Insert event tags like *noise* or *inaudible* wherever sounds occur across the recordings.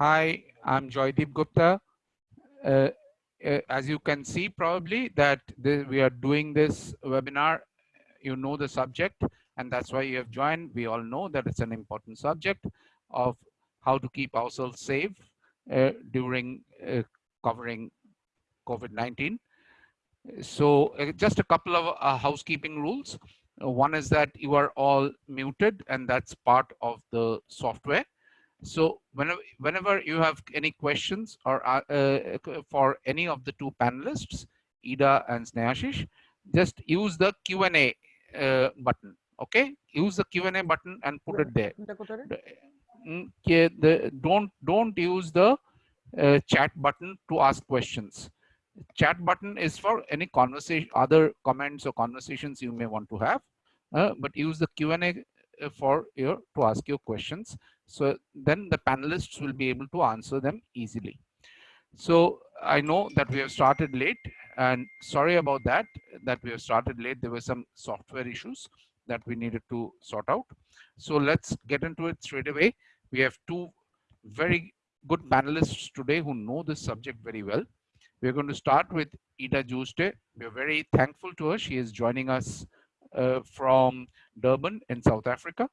Hi, I'm Joydeep Gupta. Uh, uh, as you can see probably that the, we are doing this webinar, you know the subject and that's why you have joined. We all know that it's an important subject of how to keep ourselves safe uh, during uh, covering COVID-19. So uh, just a couple of uh, housekeeping rules. one is that you are all muted and that's part of the software. So whenever, whenever you have any questions or uh, uh, for any of the two panelists, Ida and Snehashish, just use the Q&A uh, button. Okay, use the Q&A button and put it there. Mm, the, don't don't use the uh, chat button to ask questions. Chat button is for any conversation, other comments or conversations you may want to have, uh, but use the Q&A uh, for your to ask your questions. So then the panelists will be able to answer them easily. So I know that we have started late and sorry about that, that we have started late. There were some software issues that we needed to sort out. So let's get into it straight away. We have two very good panelists today who know this subject very well. We're going to start with Ida Jooste. We're very thankful to her. She is joining us uh, from Durban in South Africa.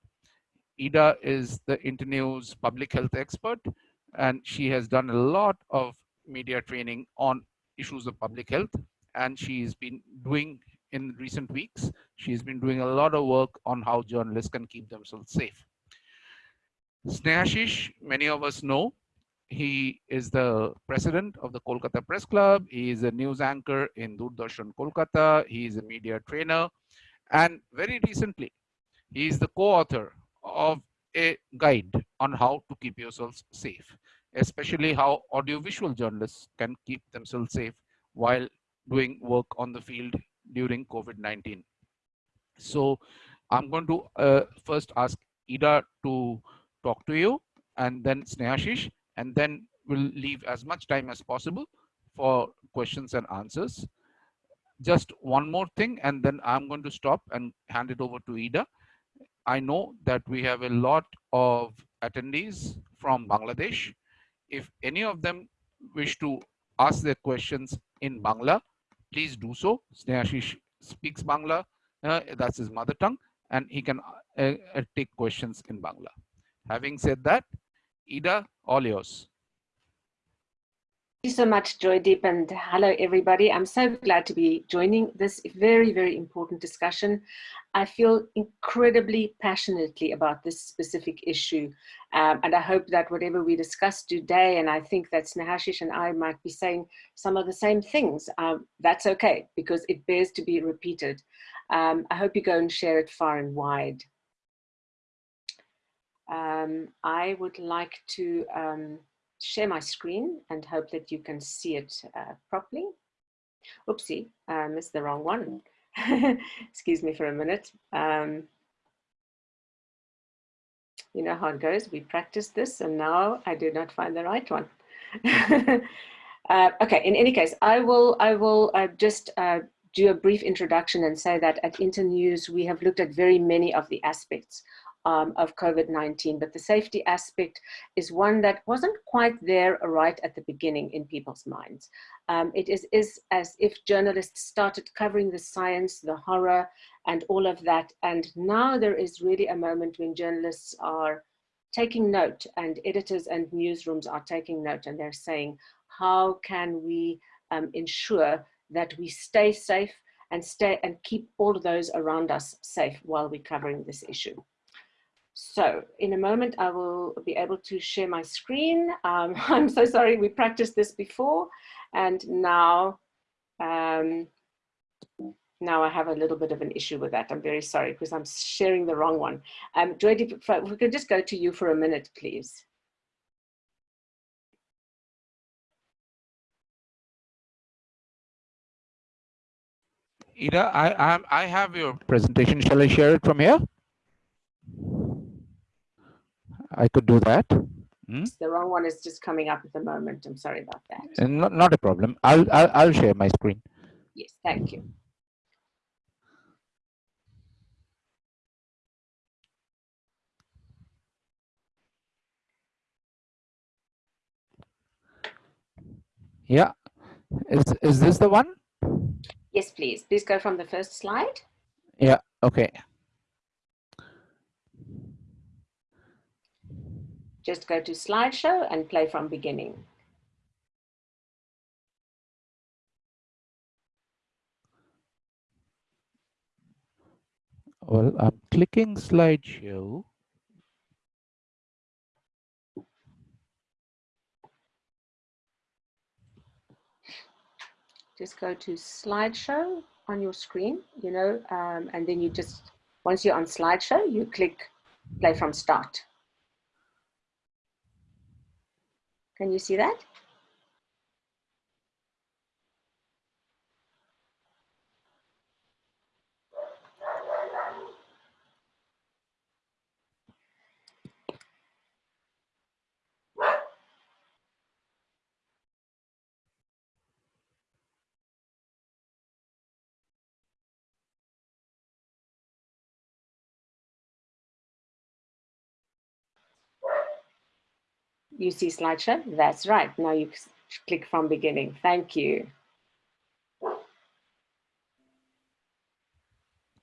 Ida is the Internews public health expert, and she has done a lot of media training on issues of public health. And she's been doing in recent weeks, she's been doing a lot of work on how journalists can keep themselves safe. Snehashish, many of us know, he is the president of the Kolkata Press Club. He is a news anchor in Doordarshan Kolkata. He is a media trainer. And very recently, he is the co-author of a guide on how to keep yourselves safe, especially how audiovisual journalists can keep themselves safe while doing work on the field during COVID-19. So I'm going to uh, first ask Ida to talk to you and then Snehashish, and then we'll leave as much time as possible for questions and answers. Just one more thing, and then I'm going to stop and hand it over to Ida. I know that we have a lot of attendees from Bangladesh. If any of them wish to ask their questions in Bangla, please do so. Snehashish speaks Bangla, uh, that's his mother tongue, and he can uh, uh, take questions in Bangla. Having said that, Ida, all yours. Thank you so much, Joydeep, and hello, everybody. I'm so glad to be joining this very, very important discussion. I feel incredibly passionately about this specific issue, um, and I hope that whatever we discuss today, and I think that Snehashish and I might be saying some of the same things, um, that's okay, because it bears to be repeated. Um, I hope you go and share it far and wide. Um, I would like to um, share my screen and hope that you can see it uh, properly. Oopsie, I missed the wrong one. *laughs* Excuse me for a minute. Um, you know how it goes. We practiced this and now I did not find the right one. *laughs* uh, okay, in any case, I will, I will uh, just uh, do a brief introduction and say that at Internews, we have looked at very many of the aspects um, of COVID-19, but the safety aspect is one that wasn't quite there right at the beginning in people's minds. Um, it is, is as if journalists started covering the science, the horror, and all of that. And now there is really a moment when journalists are taking note and editors and newsrooms are taking note and they're saying, how can we um, ensure that we stay safe and stay and keep all those around us safe while we're covering this issue. So in a moment, I will be able to share my screen. Um, *laughs* I'm so sorry, we practiced this before and now, um, now I have a little bit of an issue with that. I'm very sorry because I'm sharing the wrong one. Um, Joy, we could just go to you for a minute, please. Ida, I, I, I have your presentation. Shall I share it from here? I could do that. Hmm? The wrong one is just coming up at the moment. I'm sorry about that. And not, not a problem. I'll, I'll, I'll share my screen. Yes, thank you. Yeah. Is, is this the one? Yes, please. Please go from the first slide. Yeah, okay. Just go to slideshow and play from beginning. Well, I'm clicking slideshow. Just go to slideshow on your screen, you know, um, and then you just, once you're on slideshow, you click play from start. Can you see that? You see slideshow? That's right. Now you click from beginning. Thank you.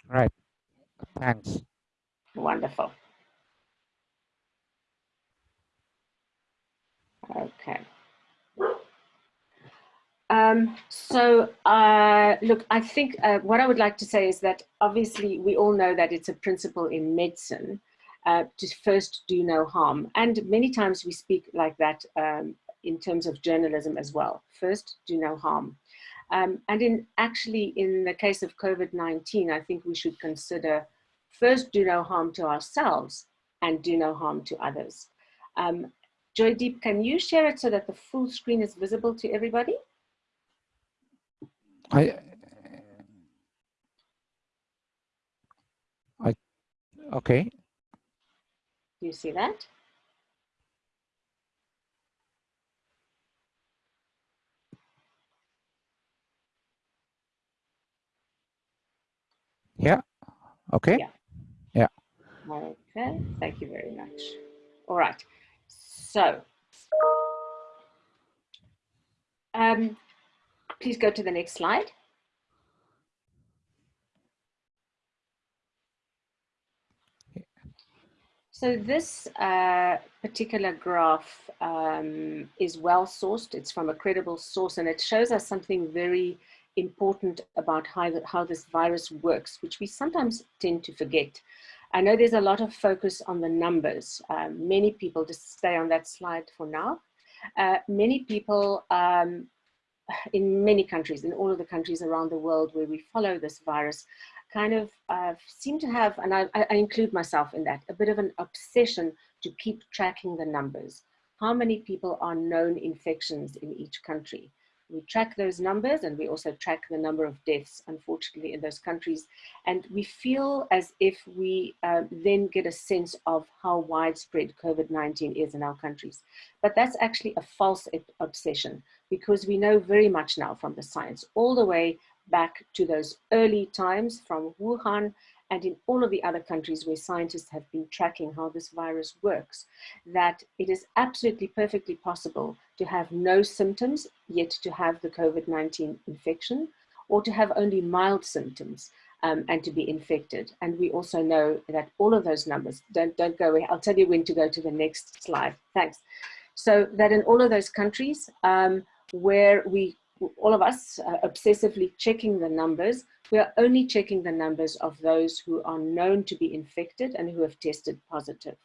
Right. Thanks. Wonderful. Okay. Um, so, uh, look, I think uh, what I would like to say is that obviously we all know that it's a principle in medicine uh, to first do no harm. And many times we speak like that um, in terms of journalism as well. First, do no harm. Um, and in actually, in the case of COVID-19, I think we should consider first do no harm to ourselves and do no harm to others. Um, Joydeep, can you share it so that the full screen is visible to everybody? I, I, okay. Do you see that? Yeah. Okay. Yeah. Yeah. Okay. Thank you very much. All right. So, um, please go to the next slide. So this uh, particular graph um, is well sourced. It's from a credible source and it shows us something very important about how, how this virus works, which we sometimes tend to forget. I know there's a lot of focus on the numbers. Um, many people, just stay on that slide for now, uh, many people um, in many countries, in all of the countries around the world where we follow this virus, kind of uh, seem to have, and I, I include myself in that, a bit of an obsession to keep tracking the numbers. How many people are known infections in each country? We track those numbers and we also track the number of deaths, unfortunately, in those countries. And we feel as if we uh, then get a sense of how widespread COVID-19 is in our countries. But that's actually a false obsession because we know very much now from the science, all the way back to those early times from Wuhan and in all of the other countries where scientists have been tracking how this virus works, that it is absolutely perfectly possible to have no symptoms, yet to have the COVID-19 infection, or to have only mild symptoms um, and to be infected. And we also know that all of those numbers, don't, don't go away, I'll tell you when to go to the next slide, thanks. So that in all of those countries um, where we all of us uh, obsessively checking the numbers, we are only checking the numbers of those who are known to be infected and who have tested positive.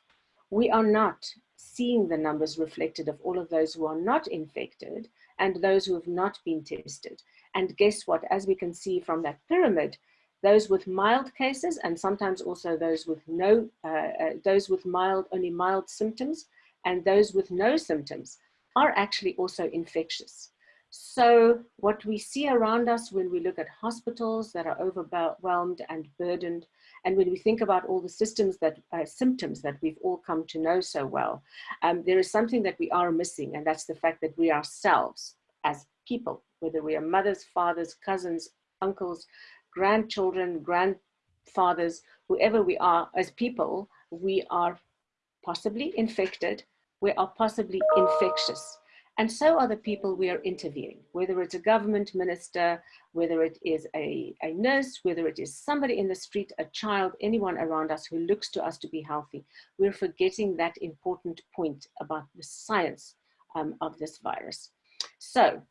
We are not seeing the numbers reflected of all of those who are not infected and those who have not been tested. And guess what, as we can see from that pyramid, those with mild cases and sometimes also those with no, uh, uh, those with mild, only mild symptoms and those with no symptoms are actually also infectious. So what we see around us when we look at hospitals that are overwhelmed and burdened, and when we think about all the systems that uh, symptoms that we've all come to know so well, um, there is something that we are missing, and that's the fact that we ourselves, as people, whether we are mothers, fathers, cousins, uncles, grandchildren, grandfathers, whoever we are as people, we are possibly infected, we are possibly infectious. And so are the people we are interviewing, whether it's a government minister, whether it is a, a nurse, whether it is somebody in the street, a child, anyone around us who looks to us to be healthy. We're forgetting that important point about the science um, of this virus. So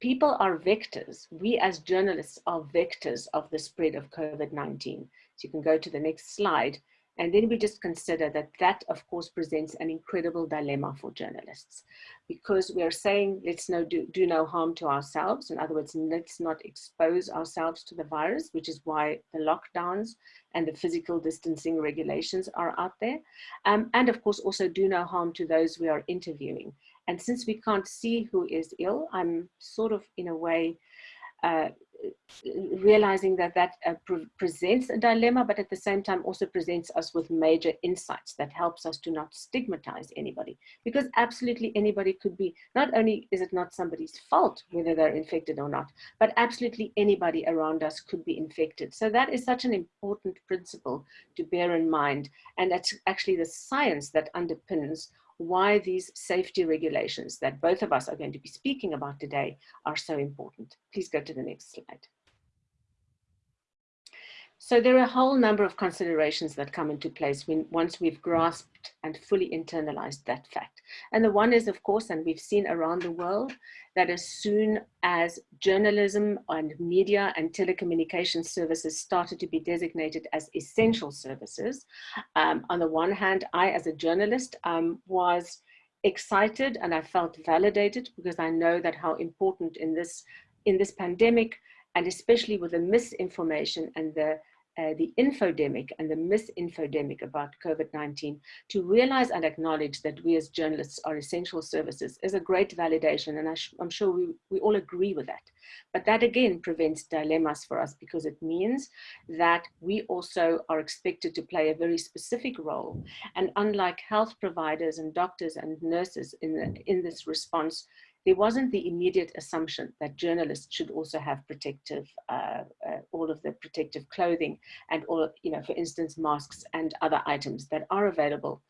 people are vectors. We as journalists are vectors of the spread of COVID-19. So you can go to the next slide. And then we just consider that that, of course, presents an incredible dilemma for journalists because we are saying let's no, do, do no harm to ourselves. In other words, let's not expose ourselves to the virus, which is why the lockdowns and the physical distancing regulations are out there. Um, and of course, also do no harm to those we are interviewing. And since we can't see who is ill, I'm sort of in a way uh, realizing that that uh, pre presents a dilemma, but at the same time also presents us with major insights that helps us to not stigmatize anybody. Because absolutely anybody could be, not only is it not somebody's fault whether they're infected or not, but absolutely anybody around us could be infected. So that is such an important principle to bear in mind. And that's actually the science that underpins why these safety regulations that both of us are going to be speaking about today are so important. Please go to the next slide. So there are a whole number of considerations that come into place when, once we've grasped and fully internalized that fact. And the one is, of course, and we've seen around the world, that as soon as journalism and media and telecommunication services started to be designated as essential services, um, on the one hand, I, as a journalist, um, was excited and I felt validated because I know that how important in this, in this pandemic, and especially with the misinformation and the uh, the infodemic and the misinfodemic about COVID-19 to realize and acknowledge that we as journalists are essential services is a great validation and I am sure we, we all agree with that. But that again prevents dilemmas for us because it means that we also are expected to play a very specific role and unlike health providers and doctors and nurses in, the, in this response, there wasn't the immediate assumption that journalists should also have protective, uh, uh, all of the protective clothing and all, you know, for instance, masks and other items that are available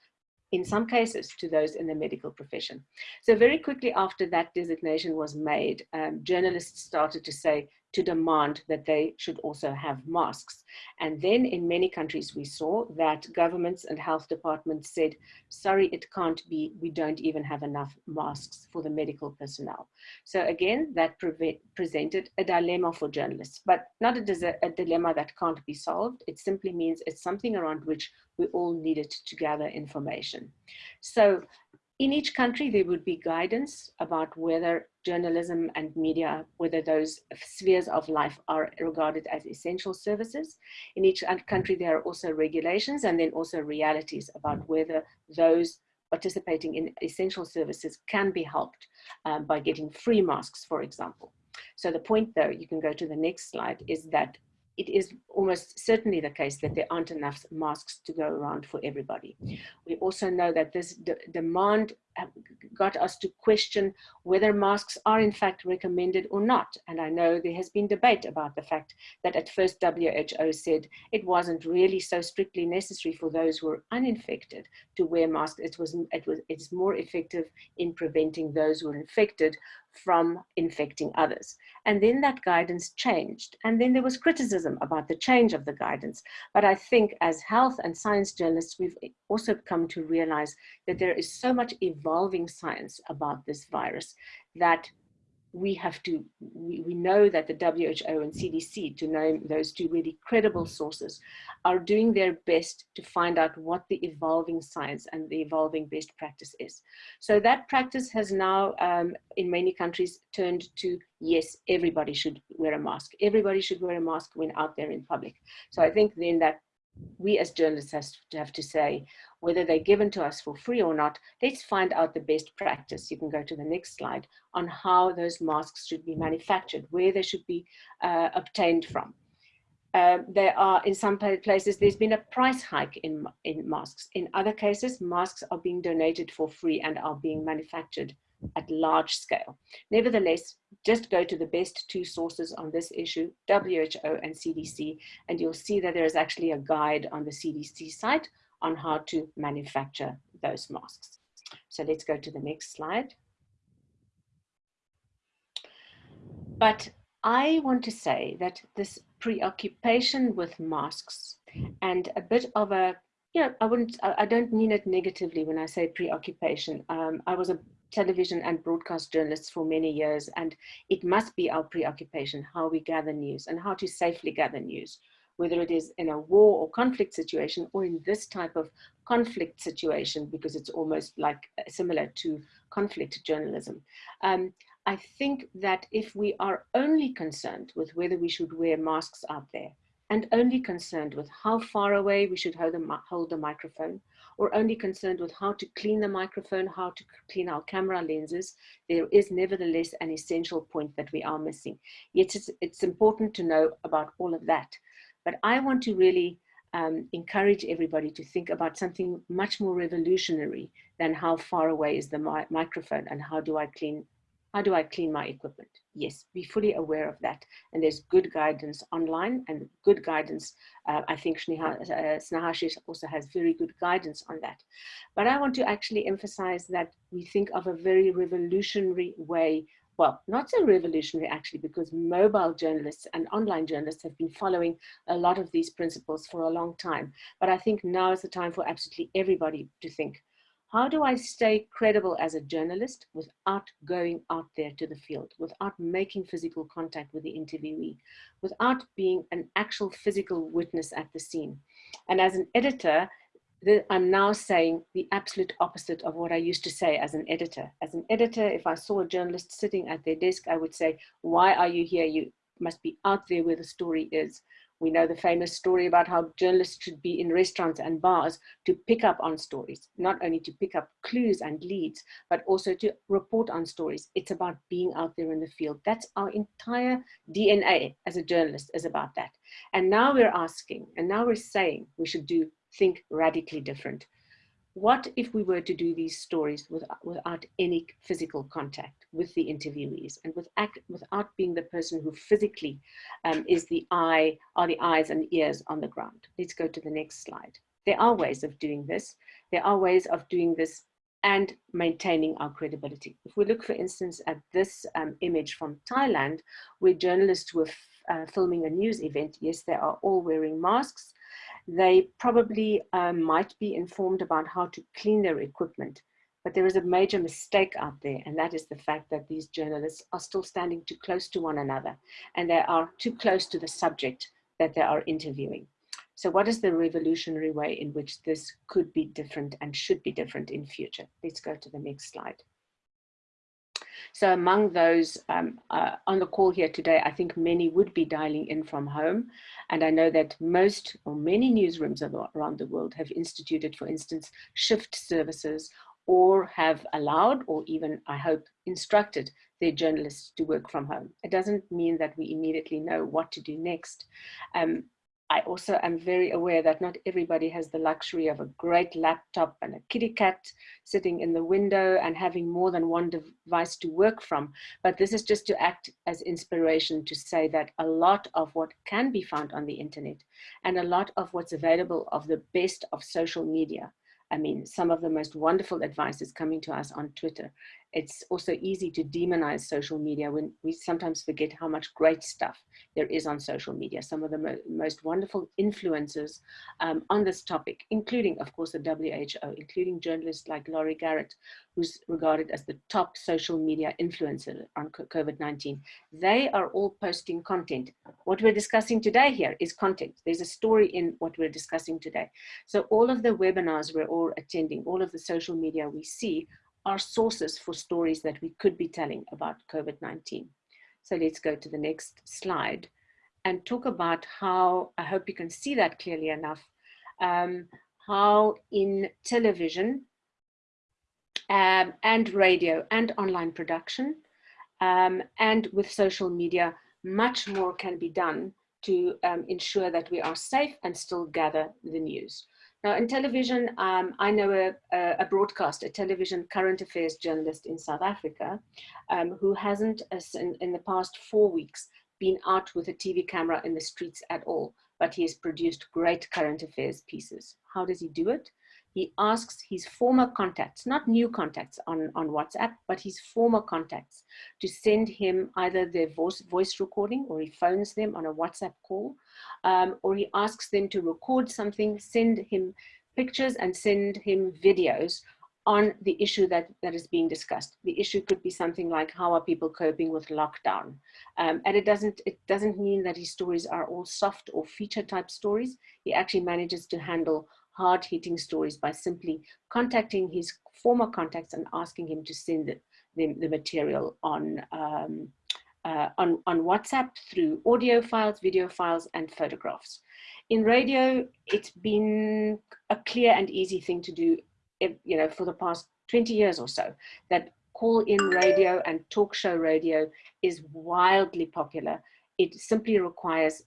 in some cases to those in the medical profession. So very quickly after that designation was made, um, journalists started to say, to demand that they should also have masks. And then in many countries we saw that governments and health departments said, sorry, it can't be, we don't even have enough masks for the medical personnel. So again, that pre presented a dilemma for journalists, but not a, a dilemma that can't be solved. It simply means it's something around which we all needed to gather information. So in each country, there would be guidance about whether journalism and media, whether those spheres of life are regarded as essential services. In each country, there are also regulations and then also realities about whether those participating in essential services can be helped um, by getting free masks, for example. So the point though, you can go to the next slide, is that it is almost certainly the case that there aren't enough masks to go around for everybody. We also know that this demand got us to question whether masks are in fact recommended or not. And I know there has been debate about the fact that at first WHO said it wasn't really so strictly necessary for those who were uninfected to wear masks. It was, it was, it's more effective in preventing those who are infected from infecting others. And then that guidance changed. And then there was criticism about the change of the guidance. But I think as health and science journalists, we've also come to realize that there is so much evolving science about this virus that we have to, we, we know that the WHO and CDC, to name those two really credible sources, are doing their best to find out what the evolving science and the evolving best practice is. So that practice has now, um, in many countries, turned to, yes, everybody should wear a mask. Everybody should wear a mask when out there in public. So I think then that we as journalists have to, have to say, whether they're given to us for free or not, let's find out the best practice. You can go to the next slide on how those masks should be manufactured, where they should be uh, obtained from. Uh, there are, in some places, there's been a price hike in, in masks. In other cases, masks are being donated for free and are being manufactured at large scale. Nevertheless, just go to the best two sources on this issue, WHO and CDC, and you'll see that there is actually a guide on the CDC site on how to manufacture those masks. So let's go to the next slide. But I want to say that this preoccupation with masks and a bit of a know, I wouldn't, I don't mean it negatively when I say preoccupation. Um, I was a television and broadcast journalist for many years, and it must be our preoccupation, how we gather news and how to safely gather news, whether it is in a war or conflict situation or in this type of conflict situation, because it's almost like uh, similar to conflict journalism. Um, I think that if we are only concerned with whether we should wear masks out there and only concerned with how far away we should hold the, hold the microphone or only concerned with how to clean the microphone, how to clean our camera lenses, there is nevertheless an essential point that we are missing. Yet it's, it's important to know about all of that. But I want to really um, encourage everybody to think about something much more revolutionary than how far away is the mi microphone and how do I clean how do I clean my equipment? Yes, be fully aware of that. And there's good guidance online and good guidance. Uh, I think uh, also has very good guidance on that. But I want to actually emphasize that we think of a very revolutionary way well, not so revolutionary actually, because mobile journalists and online journalists have been following a lot of these principles for a long time. But I think now is the time for absolutely everybody to think, how do I stay credible as a journalist without going out there to the field, without making physical contact with the interviewee, without being an actual physical witness at the scene? And as an editor, I'm now saying the absolute opposite of what I used to say as an editor. As an editor, if I saw a journalist sitting at their desk, I would say, why are you here? You must be out there where the story is. We know the famous story about how journalists should be in restaurants and bars to pick up on stories, not only to pick up clues and leads, but also to report on stories. It's about being out there in the field. That's our entire DNA as a journalist is about that. And now we're asking, and now we're saying we should do think radically different what if we were to do these stories without, without any physical contact with the interviewees and with act, without being the person who physically um, is the eye, are the eyes and ears on the ground? Let's go to the next slide. There are ways of doing this. There are ways of doing this and maintaining our credibility. If we look, for instance, at this um, image from Thailand, where journalists were uh, filming a news event, yes, they are all wearing masks, they probably um, might be informed about how to clean their equipment. But there is a major mistake out there, and that is the fact that these journalists are still standing too close to one another, and they are too close to the subject that they are interviewing. So what is the revolutionary way in which this could be different and should be different in future? Let's go to the next slide. So among those um, uh, on the call here today, I think many would be dialing in from home. And I know that most or many newsrooms around the world have instituted, for instance, shift services or have allowed or even, I hope, instructed their journalists to work from home. It doesn't mean that we immediately know what to do next. Um, I also am very aware that not everybody has the luxury of a great laptop and a kitty cat sitting in the window and having more than one device to work from. But this is just to act as inspiration to say that a lot of what can be found on the internet and a lot of what's available of the best of social media I mean, some of the most wonderful advice is coming to us on Twitter it's also easy to demonize social media when we sometimes forget how much great stuff there is on social media. Some of the mo most wonderful influencers um, on this topic, including, of course, the WHO, including journalists like Laurie Garrett, who's regarded as the top social media influencer on COVID-19. They are all posting content. What we're discussing today here is content. There's a story in what we're discussing today. So all of the webinars we're all attending, all of the social media we see are sources for stories that we could be telling about COVID-19. So let's go to the next slide and talk about how, I hope you can see that clearly enough, um, how in television um, and radio and online production um, and with social media, much more can be done to um, ensure that we are safe and still gather the news. Now in television, um, I know a, a, broadcaster, a television current affairs journalist in South Africa, um, who hasn't, uh, in, in the past four weeks, been out with a TV camera in the streets at all, but he has produced great current affairs pieces. How does he do it? He asks his former contacts, not new contacts on, on WhatsApp, but his former contacts to send him either their voice, voice recording or he phones them on a WhatsApp call, um, or he asks them to record something, send him pictures and send him videos on the issue that, that is being discussed. The issue could be something like how are people coping with lockdown? Um, and it doesn't, it doesn't mean that his stories are all soft or feature type stories. He actually manages to handle hard hitting stories by simply contacting his former contacts and asking him to send the, the, the material on, um, uh, on, on WhatsApp through audio files, video files, and photographs. In radio, it's been a clear and easy thing to do you know, for the past 20 years or so, that call-in radio and talk show radio is wildly popular. It simply requires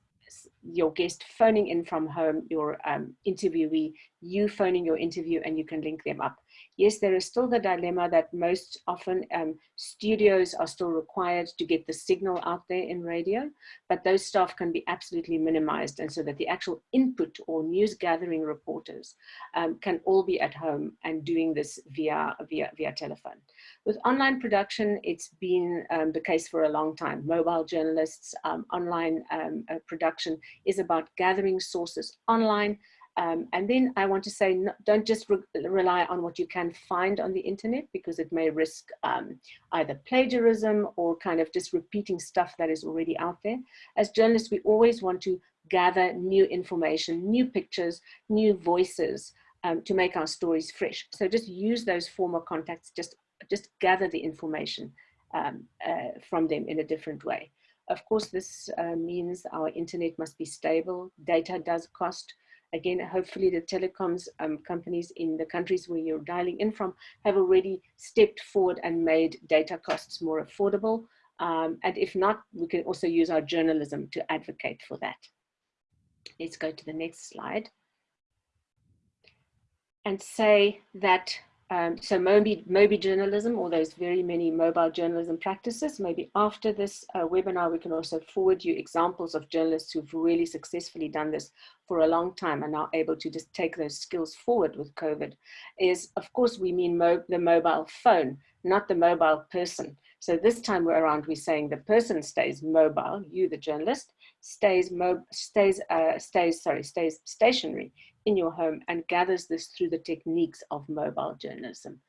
your guest phoning in from home, your um, interviewee, you phoning your interview and you can link them up. Yes, there is still the dilemma that most often um, studios are still required to get the signal out there in radio, but those staff can be absolutely minimized and so that the actual input or news gathering reporters um, can all be at home and doing this via, via, via telephone. With online production, it's been um, the case for a long time. Mobile journalists, um, online um, uh, production is about gathering sources online, um, and then I want to say, don't just re rely on what you can find on the internet because it may risk um, either plagiarism or kind of just repeating stuff that is already out there. As journalists, we always want to gather new information, new pictures, new voices um, to make our stories fresh. So just use those former contacts, just, just gather the information um, uh, from them in a different way. Of course, this uh, means our internet must be stable. Data does cost. Again, hopefully the telecoms um, companies in the countries where you're dialing in from have already stepped forward and made data costs more affordable. Um, and if not, we can also use our journalism to advocate for that. Let's go to the next slide. And say that um, so Mobi, Mobi journalism, or those very many mobile journalism practices, maybe after this uh, webinar, we can also forward you examples of journalists who've really successfully done this for a long time and are able to just take those skills forward with COVID, is of course we mean mo the mobile phone, not the mobile person. So this time we're around, we're saying the person stays mobile, you the journalist, stays, stays, uh, stays, sorry, stays stationary in your home and gathers this through the techniques of mobile journalism.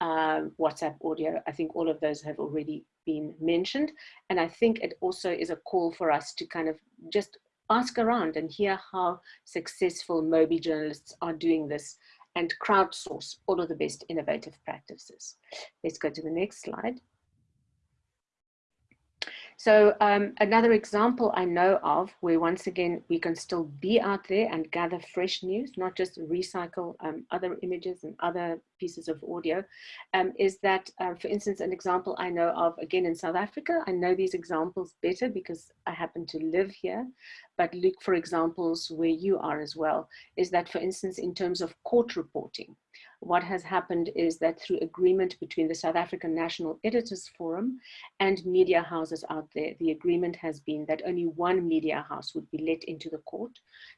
Um, WhatsApp audio, I think all of those have already been mentioned. And I think it also is a call for us to kind of just ask around and hear how successful Mobi journalists are doing this and crowdsource all of the best innovative practices. Let's go to the next slide. So um, another example I know of where once again we can still be out there and gather fresh news, not just recycle um, other images and other pieces of audio, um, is that, uh, for instance, an example I know of again in South Africa. I know these examples better because I happen to live here, but look for examples where you are as well, is that, for instance, in terms of court reporting, what has happened is that through agreement between the South African National Editors Forum and media houses out there, the agreement has been that only one media house would be let into the court,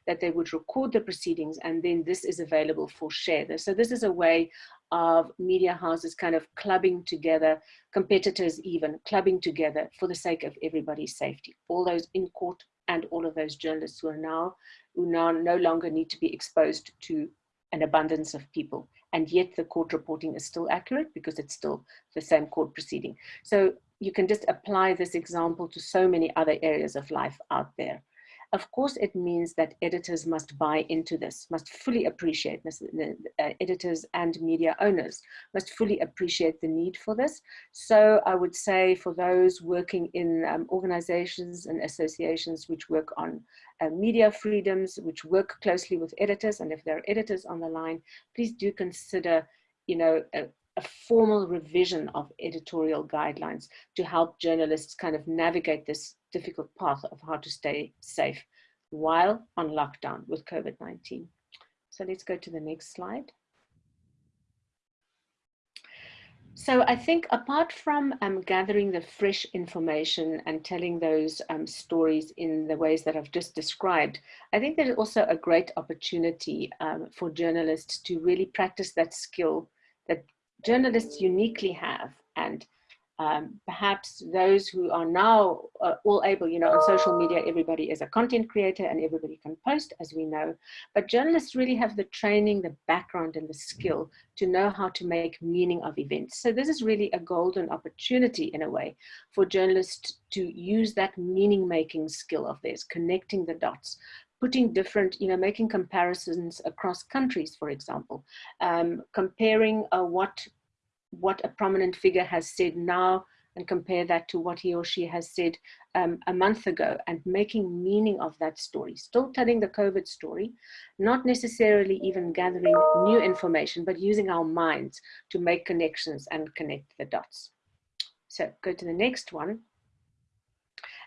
that they would record the proceedings, and then this is available for share. So this is a way of media houses kind of clubbing together, competitors even clubbing together for the sake of everybody's safety. All those in court and all of those journalists who are now, who now no longer need to be exposed to an abundance of people and yet the court reporting is still accurate because it's still the same court proceeding. So you can just apply this example to so many other areas of life out there. Of course, it means that editors must buy into this, must fully appreciate this, uh, editors and media owners must fully appreciate the need for this. So I would say for those working in um, organizations and associations which work on uh, media freedoms, which work closely with editors, and if there are editors on the line, please do consider, you know, a, a formal revision of editorial guidelines to help journalists kind of navigate this difficult path of how to stay safe while on lockdown with COVID-19. So let's go to the next slide. So I think apart from um, gathering the fresh information and telling those um, stories in the ways that I've just described, I think there's also a great opportunity um, for journalists to really practice that skill that journalists uniquely have and um, perhaps those who are now uh, all able, you know, on social media, everybody is a content creator and everybody can post, as we know. But journalists really have the training, the background, and the skill to know how to make meaning of events. So this is really a golden opportunity, in a way, for journalists to use that meaning-making skill of theirs, connecting the dots, putting different, you know, making comparisons across countries, for example, um, comparing uh, what what a prominent figure has said now and compare that to what he or she has said um, a month ago and making meaning of that story. Still telling the COVID story, not necessarily even gathering new information, but using our minds to make connections and connect the dots. So go to the next one.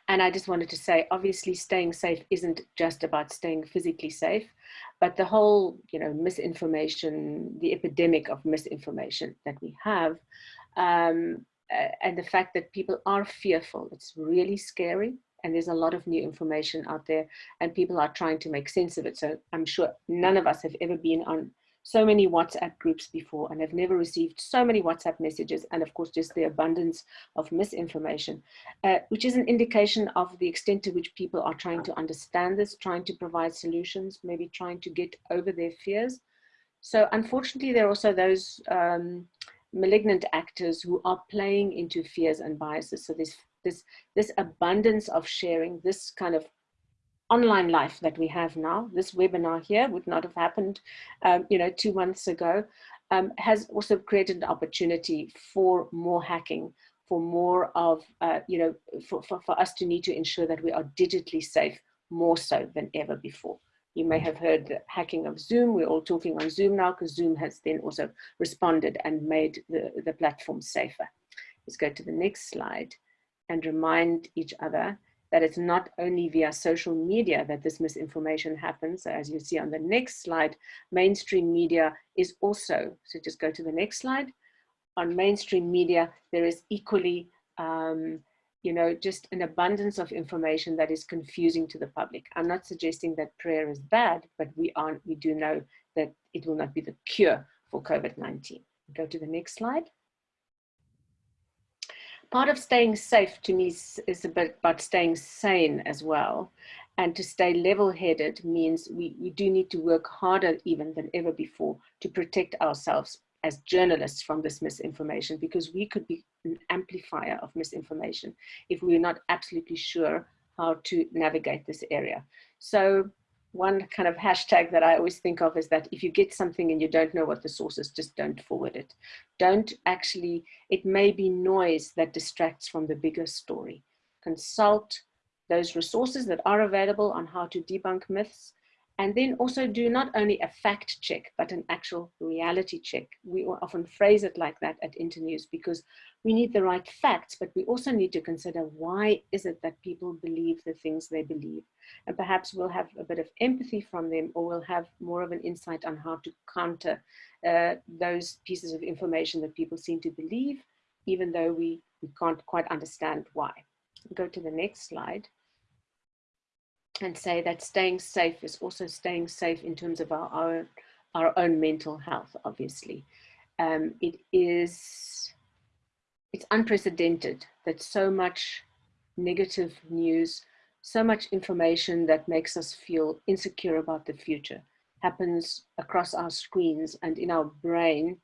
And I just wanted to say, obviously staying safe isn't just about staying physically safe, but the whole, you know, misinformation, the epidemic of misinformation that we have, um, and the fact that people are fearful, it's really scary. And there's a lot of new information out there and people are trying to make sense of it. So I'm sure none of us have ever been on so many WhatsApp groups before and have never received so many WhatsApp messages and of course just the abundance of misinformation, uh, which is an indication of the extent to which people are trying to understand this, trying to provide solutions, maybe trying to get over their fears. So unfortunately, there are also those um, malignant actors who are playing into fears and biases. So this, this, this abundance of sharing, this kind of online life that we have now, this webinar here would not have happened, um, you know, two months ago, um, has also created an opportunity for more hacking, for more of, uh, you know, for, for, for us to need to ensure that we are digitally safe more so than ever before. You may have heard the hacking of Zoom. We're all talking on Zoom now because Zoom has then also responded and made the, the platform safer. Let's go to the next slide and remind each other that it's not only via social media that this misinformation happens. So as you see on the next slide, mainstream media is also, so just go to the next slide. On mainstream media, there is equally, um, you know, just an abundance of information that is confusing to the public. I'm not suggesting that prayer is bad, but we aren't, we do know that it will not be the cure for COVID-19. Go to the next slide part of staying safe to me is, about staying sane as well. And to stay level-headed means we, we do need to work harder even than ever before to protect ourselves as journalists from this misinformation because we could be an amplifier of misinformation if we're not absolutely sure how to navigate this area. So one kind of hashtag that I always think of is that if you get something and you don't know what the source is, just don't forward it. Don't actually, it may be noise that distracts from the bigger story. Consult those resources that are available on how to debunk myths and then also do not only a fact check, but an actual reality check. We often phrase it like that at Internews because we need the right facts, but we also need to consider why is it that people believe the things they believe. And perhaps we'll have a bit of empathy from them or we'll have more of an insight on how to counter uh, those pieces of information that people seem to believe, even though we, we can't quite understand why. Go to the next slide and say that staying safe is also staying safe in terms of our own, our own mental health, obviously. Um, it is, it's unprecedented that so much negative news, so much information that makes us feel insecure about the future happens across our screens and in our brain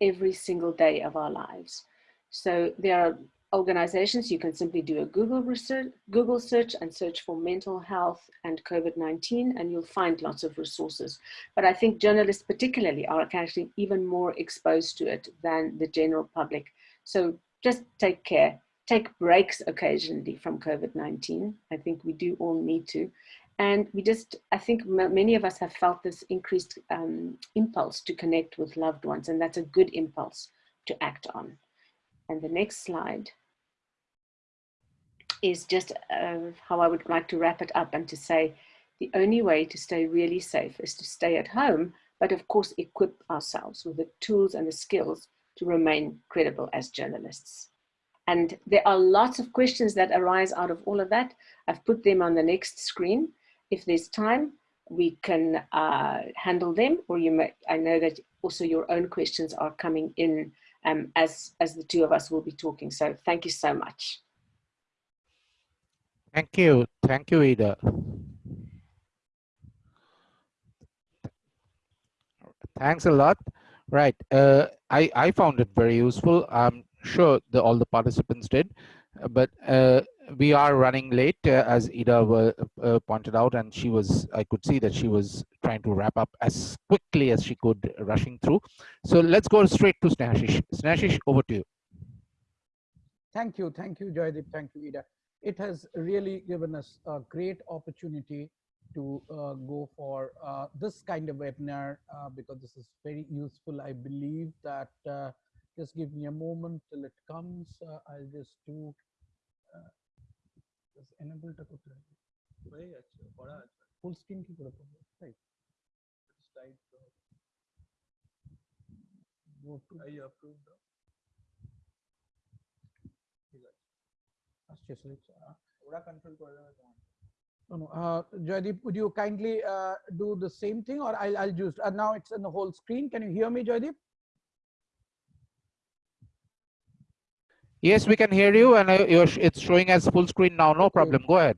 every single day of our lives. So there are organizations, you can simply do a Google research, Google search and search for mental health and COVID-19 and you'll find lots of resources. But I think journalists particularly are actually even more exposed to it than the general public. So just take care, take breaks occasionally from COVID-19. I think we do all need to. And we just, I think many of us have felt this increased um, impulse to connect with loved ones and that's a good impulse to act on. And the next slide is just uh, how I would like to wrap it up and to say the only way to stay really safe is to stay at home, but of course equip ourselves with the tools and the skills to remain credible as journalists. And there are lots of questions that arise out of all of that. I've put them on the next screen. If there's time, we can uh, handle them, or you may, I know that also your own questions are coming in um, as, as the two of us will be talking. So thank you so much. Thank you. Thank you, Ida. Thanks a lot. Right. Uh, I, I found it very useful. I'm sure the, all the participants did, but uh, we are running late uh, as Ida uh, pointed out and she was I could see that she was trying to wrap up as quickly as she could rushing through so let's go straight to Snehashish Snehashish over to you thank you thank you Joydeep thank you Ida it has really given us a great opportunity to uh, go for uh, this kind of webinar uh, because this is very useful. I believe that uh, just give me a moment till it comes. Uh, I'll just do uh, just enable the full screen. Right. Go to. I approve. আসছে switch ওরা control করে দেবে তোমার No, no. Uh, Joydeep, would you kindly uh, do the same thing or I'll, I'll just, uh, now it's in the whole screen. Can you hear me, Joydeep? Yes, we can hear you and it's showing as full screen now. No problem. Go ahead.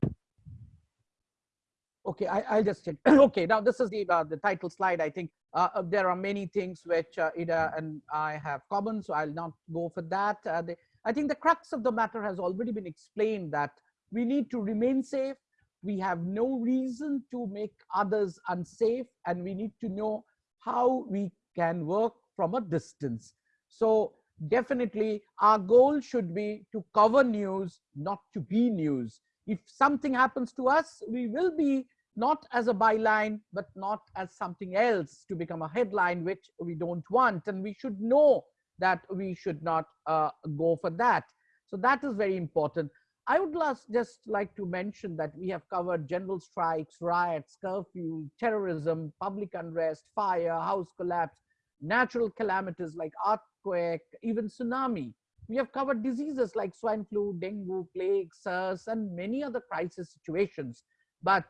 Okay, I, will just check. *clears throat* okay, now this is the, uh, the title slide. I think uh, uh, there are many things which uh, Ida and I have common, so I'll not go for that. Uh, the, I think the crux of the matter has already been explained that we need to remain safe. We have no reason to make others unsafe and we need to know how we can work from a distance. So definitely our goal should be to cover news, not to be news. If something happens to us, we will be not as a byline, but not as something else to become a headline, which we don't want. And we should know that we should not uh, go for that. So that is very important. I would last just like to mention that we have covered general strikes, riots, curfew, terrorism, public unrest, fire, house collapse, natural calamities like earthquake, even tsunami. We have covered diseases like swine flu, dengue, plague, SARS, and many other crisis situations. But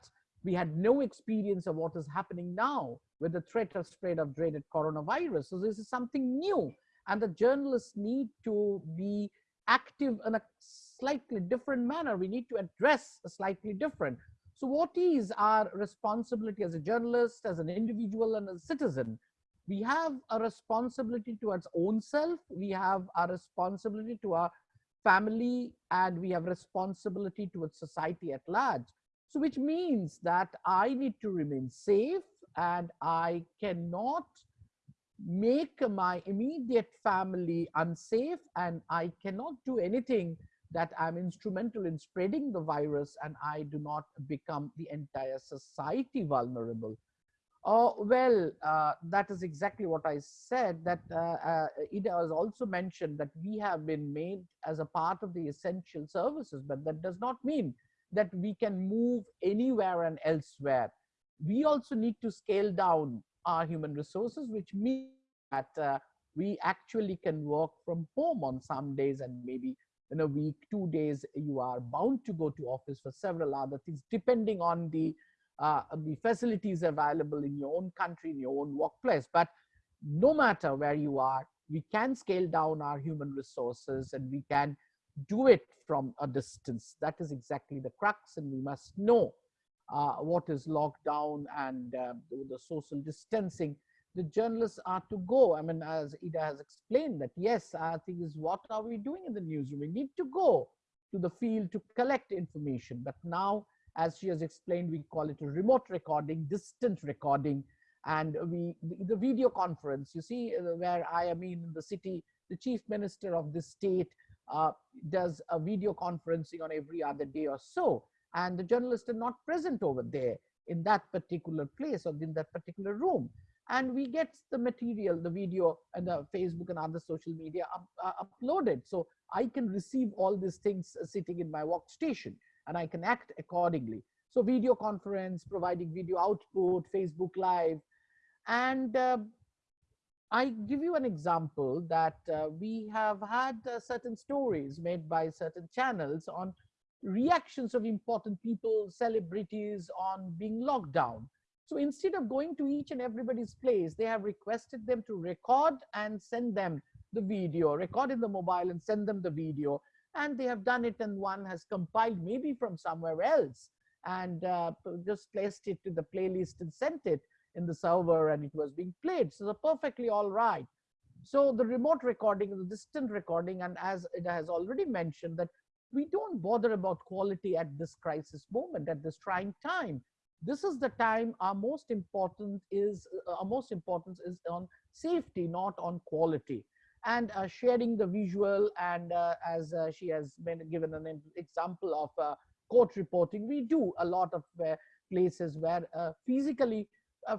we had no experience of what is happening now with the threat of spread of dreaded coronavirus. So this is something new. And the journalists need to be active in a slightly different manner. We need to address a slightly different. So what is our responsibility as a journalist, as an individual and a citizen we have a responsibility towards own self we have a responsibility to our family and we have responsibility towards society at large so which means that i need to remain safe and i cannot make my immediate family unsafe and i cannot do anything that i'm instrumental in spreading the virus and i do not become the entire society vulnerable Oh, well, uh, that is exactly what I said that uh, uh, it has also mentioned that we have been made as a part of the essential services, but that does not mean that we can move anywhere and elsewhere. We also need to scale down our human resources, which means that uh, we actually can work from home on some days and maybe in a week, two days, you are bound to go to office for several other things, depending on the uh, the facilities available in your own country, in your own workplace. But no matter where you are, we can scale down our human resources and we can do it from a distance. That is exactly the crux and we must know uh, what is lockdown and uh, the social distancing. The journalists are to go. I mean, as Ida has explained that, yes, I think is what are we doing in the newsroom? We need to go to the field to collect information. But now as she has explained, we call it a remote recording, distant recording, and we the, video conference. You see, uh, where I am in the city, the chief minister of the state uh, does a video conferencing on every other day or so, and the journalists are not present over there in that particular place or in that particular room and we get the material, the video and the Facebook and other social media up, uh, uploaded. So I can receive all these things sitting in my workstation and I can act accordingly. So video conference, providing video output, Facebook Live, and uh, I give you an example that uh, we have had uh, certain stories made by certain channels on reactions of important people, celebrities on being locked down. So instead of going to each and everybody's place, they have requested them to record and send them the video, record in the mobile and send them the video. And they have done it and one has compiled maybe from somewhere else and uh, just placed it to the playlist and sent it in the server and it was being played. So perfectly all right. So the remote recording, the distant recording, and as it has already mentioned that we don't bother about quality at this crisis moment, at this trying time. This is the time our most important is, uh, our most importance is on safety, not on quality. And uh, sharing the visual and uh, as uh, she has been given an example of uh, court reporting, we do a lot of uh, places where physically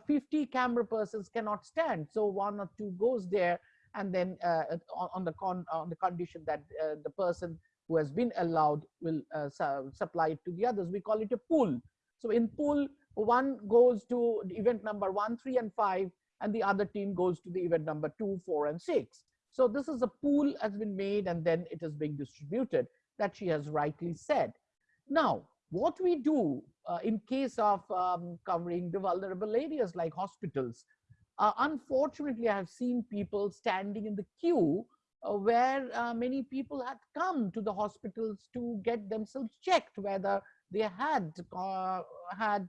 50 camera persons cannot stand. So one or two goes there and then on, on, the con on the condition that the person who has been allowed will uh, su supply it to the others. We call it a pool. So in pool, one goes to event number one, three, and five, and the other team goes to the event number two, four, and six. So this is a pool has been made and then it is being distributed that she has rightly said. Now, what we do uh, in case of um, covering the vulnerable areas like hospitals, uh, unfortunately, I have seen people standing in the queue where uh, many people had come to the hospitals to get themselves checked whether they had uh, had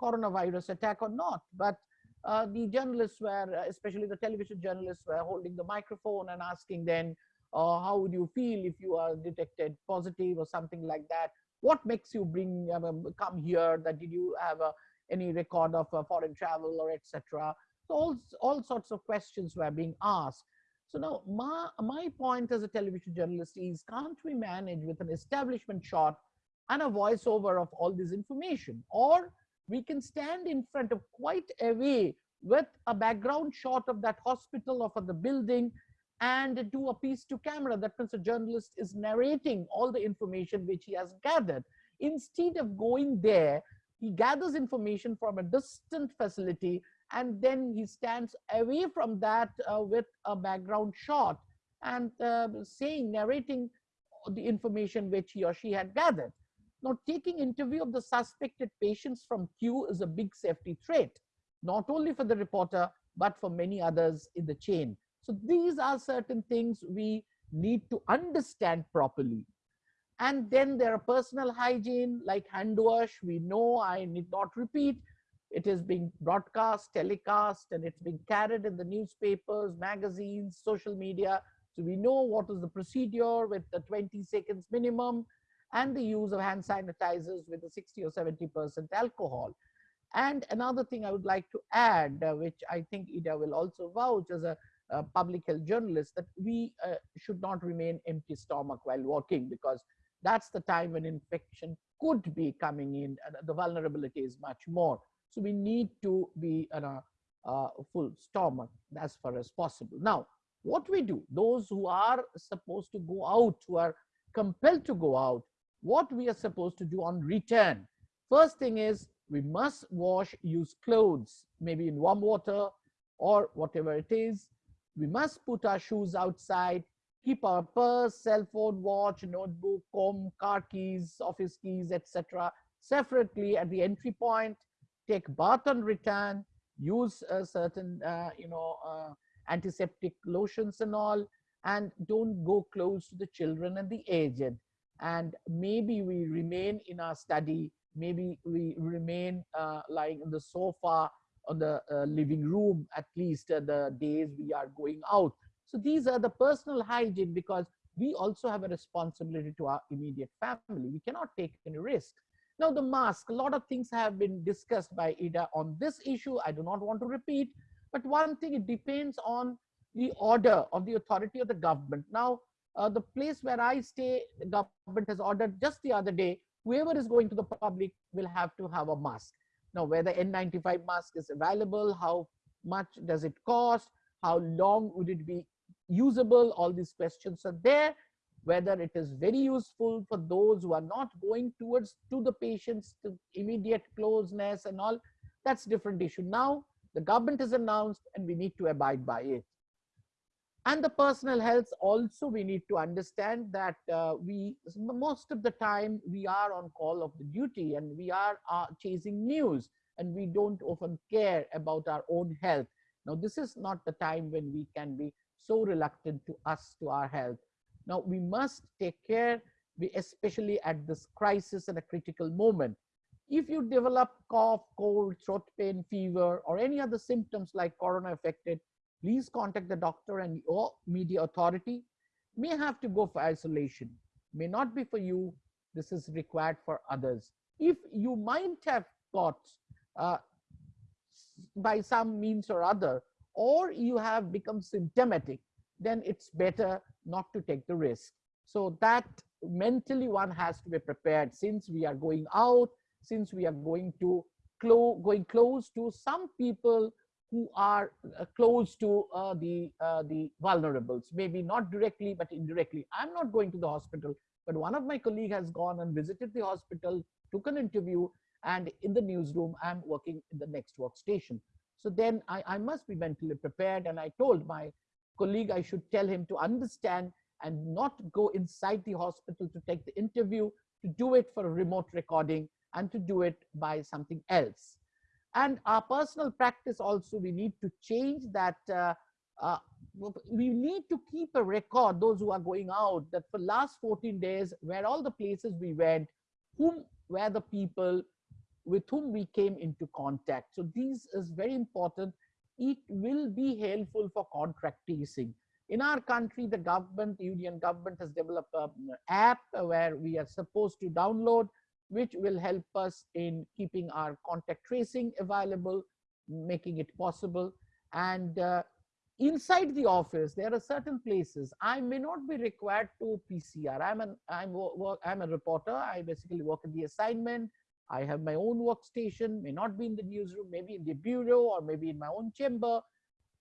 coronavirus attack or not. But uh, the journalists were, especially the television journalists, were holding the microphone and asking then, uh, how would you feel if you are detected positive or something like that? What makes you bring um, come here? That did you have uh, any record of foreign travel or etc. So all all sorts of questions were being asked. So now my, my point as a television journalist is can't we manage with an establishment shot and a voiceover of all this information? Or we can stand in front of quite away with a background shot of that hospital or for the building and do a piece to camera that means a journalist is narrating all the information which he has gathered. Instead of going there he gathers information from a distant facility and then he stands away from that uh, with a background shot and uh, saying, narrating the information which he or she had gathered. Now, taking interview of the suspected patients from queue is a big safety threat, not only for the reporter, but for many others in the chain. So these are certain things we need to understand properly. And then there are personal hygiene like hand wash. We know I need not repeat it is being broadcast, telecast, and it's being carried in the newspapers, magazines, social media. So we know what is the procedure with the 20 seconds minimum and the use of hand sanitizers with a 60 or 70% alcohol. And another thing I would like to add, uh, which I think Ida will also vouch as a, public health journalist, that we uh, should not remain empty stomach while walking because that's the time when infection could be coming in and the vulnerability is much more. So we need to be in a, full stomach as far as possible. Now, what we do, those who are supposed to go out, who are compelled to go out, what we are supposed to do on return. First thing is we must wash used clothes, maybe in warm water or whatever it is. We must put our shoes outside, keep our purse, cell phone, watch, notebook, comb, car keys, office keys, etc. separately at the entry point take bath on return, use certain, uh, you know, uh, antiseptic lotions and all, and don't go close to the children and the aged. And maybe we remain in our study, maybe we remain uh, lying on the sofa on the living room, at least the days we are going out. So these are the personal hygiene because we also have a responsibility to our immediate family. We cannot take any risk. Now the mask, a lot of things have been discussed by Ida on this issue. I do not want to repeat, but one thing, it depends on the order of the authority of the government. Now, uh, the place where I stay, the government has ordered just the other day, whoever is going to the public will have to have a mask. Now, whether N95 mask is available, how much does it cost, how long would it be usable, all these questions are there whether it is very useful for those who are not going towards to the patients to immediate closeness and all that's different issue. Now the government has announced and we need to abide by it. And the personal health also we need to understand that uh, we most of the time we are on call of the duty and we are uh, chasing news and we don't often care about our own health. Now this is not the time when we can be so reluctant to us to our health now we must take care especially at this crisis and a critical moment. If you develop cough cold throat pain fever or any other symptoms like corona affected please contact the doctor and your media authority. May have to go for isolation. May not be for you. This is required for others. If you might have got uh, by some means or other or you have become symptomatic then it's better not to take the risk. So that mentally one has to be prepared since we are going out since we are going to clo going close to some people who are uh, close to uh, the uh, the vulnerables. Maybe not directly but indirectly. I'm not going to the hospital but one of my colleague has gone and visited the hospital took an interview and in the newsroom i'm working in the next workstation. So then I, I must be mentally prepared and i told my colleague i should tell him to understand and not go inside the hospital to take the interview to do it for a remote recording and to do it by something else. And our personal practice also we need to change that uh, uh, we need to keep a record those who are going out that for last 14 days where all the places we went whom were the people with whom we came into contact. So these is very important it will be helpful for contact tracing in our country the government union government has developed an app where we are supposed to download which will help us in keeping our contact tracing available, making it possible. And uh, inside the office, there are certain places I may not be required to PCR. I'm an I'm I'm a reporter. I basically work in the assignment. I have my own workstation, may not be in the newsroom, maybe in the bureau or maybe in my own chamber.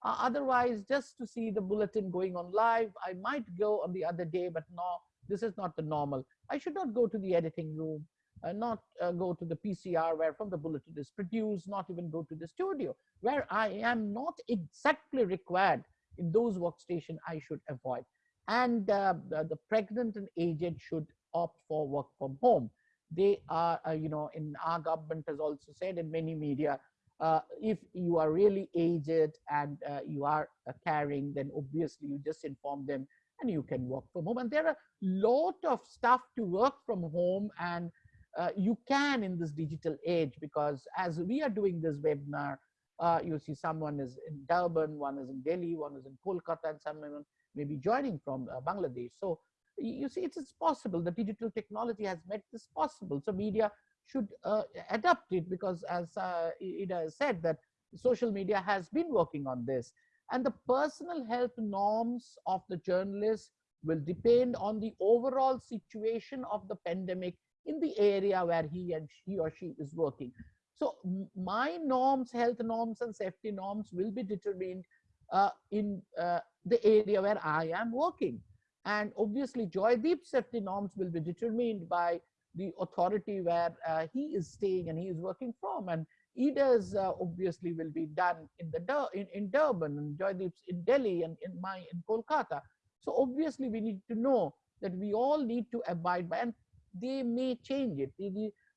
Uh, otherwise, just to see the bulletin going on live, I might go on the other day, but no, this is not the normal. I should not go to the editing room uh, not uh, go to the PCR where from the bulletin is produced, not even go to the studio where I am not exactly required in those workstation I should avoid. And uh, the, the, pregnant and aged should opt for work from home. They are, uh, you know, in our government has also said in many media, uh, if you are really aged and uh, you are carrying, then obviously you just inform them and you can work from home. And there are a lot of stuff to work from home and uh, you can in this digital age because as we are doing this webinar, uh, you see someone is in Durban, one is in Delhi, one is in Kolkata, and someone may be joining from uh, Bangladesh. So you see, it's, possible. The digital technology has made this possible. So media should uh, adapt it because as uh, Ida said that social media has been working on this. And the personal health norms of the journalists will depend on the overall situation of the pandemic in the area where he and he or she is working. So my norms, health norms and safety norms will be determined uh, in uh, the area where I am working. And obviously Joydeep's safety norms will be determined by the authority where uh, he is staying and he is working from. And Ida's uh, obviously will be done in the in, in Durban and Joydeep's in Delhi and in my in Kolkata. So obviously we need to know that we all need to abide by and they may change it.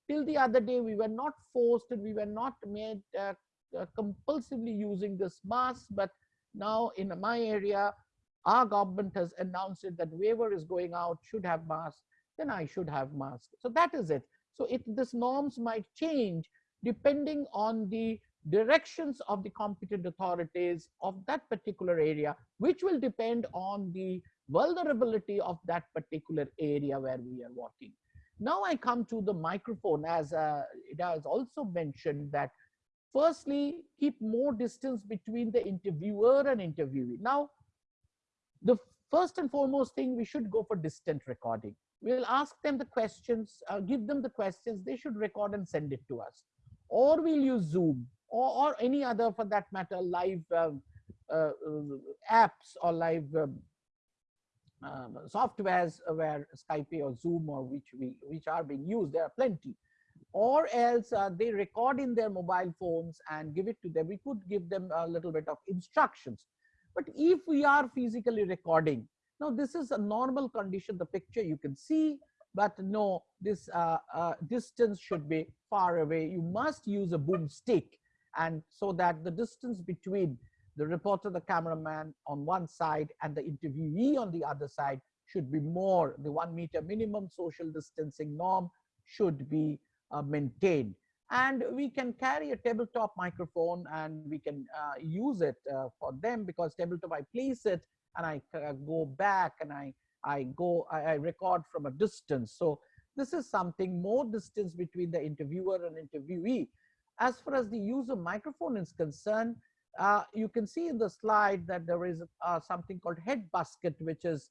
till the other day, we were not forced and we were not made uh, uh, compulsively using this mask, but now in my area, our government has announced it that whoever is going out should have masks, then I should have masks. So that is it. So it this norms might change depending on the directions of the competent authorities of that particular area, which will depend on the vulnerability of that particular area where we are working. Now I come to the microphone as uh, it has also mentioned that firstly, keep more distance between the interviewer and interviewee. Now, the first and foremost thing, we should go for distant recording. We'll ask them the questions, uh, give them the questions, they should record and send it to us. Or we'll use Zoom or, or any other, for that matter, live um, uh, uh, apps or live um, um, softwares where Skype or Zoom or which we which are being used. There are plenty. Or else uh, they record in their mobile phones and give it to them. We could give them a little bit of instructions. But if we are physically recording, now this is a normal condition, the picture you can see, but no, this uh, uh, distance should be far away. You must use a boom stick and so that the distance between the reporter, the cameraman on one side and the interviewee on the other side should be more. The one meter minimum social distancing norm should be uh, maintained. And we can carry a tabletop microphone and we can uh, use it uh, for them because tabletop, I place it and I uh, go back and I, I go, I, I record from a distance. So this is something more distance between the interviewer and interviewee. As far as the use of microphone is concerned, uh, you can see in the slide that there is uh, something called head basket, which is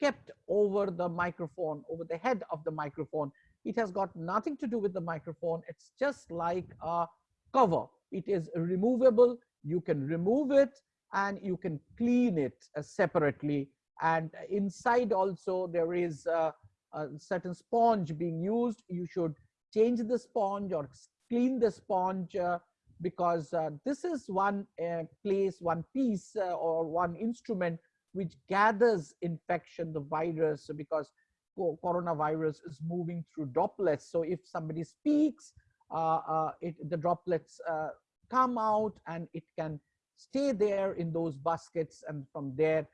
kept over the microphone, over the head of the microphone. It has got nothing to do with the microphone. It's just like a cover. It is removable. You can remove it and you can clean it uh, separately. And inside also there is a, a certain sponge being used. You should change the sponge or clean the sponge uh, because uh, this is one uh, place, one piece uh, or one instrument which gathers infection, the virus, because coronavirus is moving through droplets. So if somebody speaks, uh, uh, it, the droplets uh, come out and it can stay there in those baskets and from there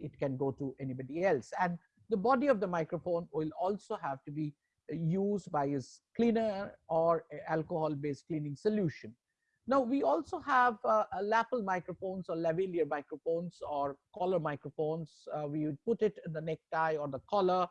it can go to anybody else. And the body of the microphone will also have to be used by a cleaner or alcohol-based cleaning solution. Now we also have uh, lapel microphones or lavalier microphones or collar microphones. Uh, we would put it in the necktie or the collar.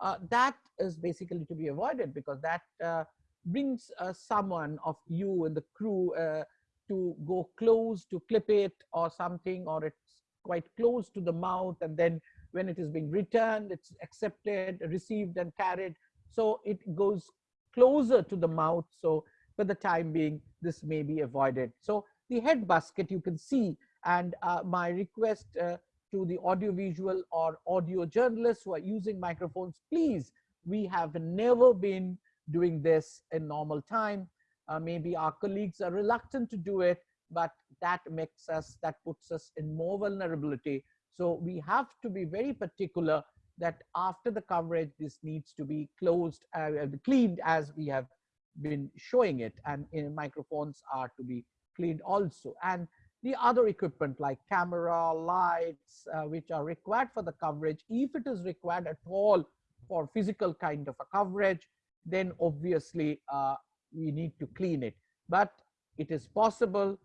Uh, that is basically to be avoided because that uh, brings uh, someone of you and the crew uh, to go close to clip it or something or it's quite close to the mouth and then when it is being returned, it's accepted, received and carried so it goes closer to the mouth. So for the time being, this may be avoided. So the head basket you can see, and uh, my request uh, to the audiovisual or audio journalists who are using microphones, please, we have never been doing this in normal time. Uh, maybe our colleagues are reluctant to do it, but that makes us, that puts us in more vulnerability. So we have to be very particular that after the coverage, this needs to be closed, uh, cleaned as we have been showing it and microphones are to be cleaned also. And the other equipment like camera, lights, uh, which are required for the coverage, if it is required at all for physical kind of a coverage, then obviously uh, we need to clean it. But it is possible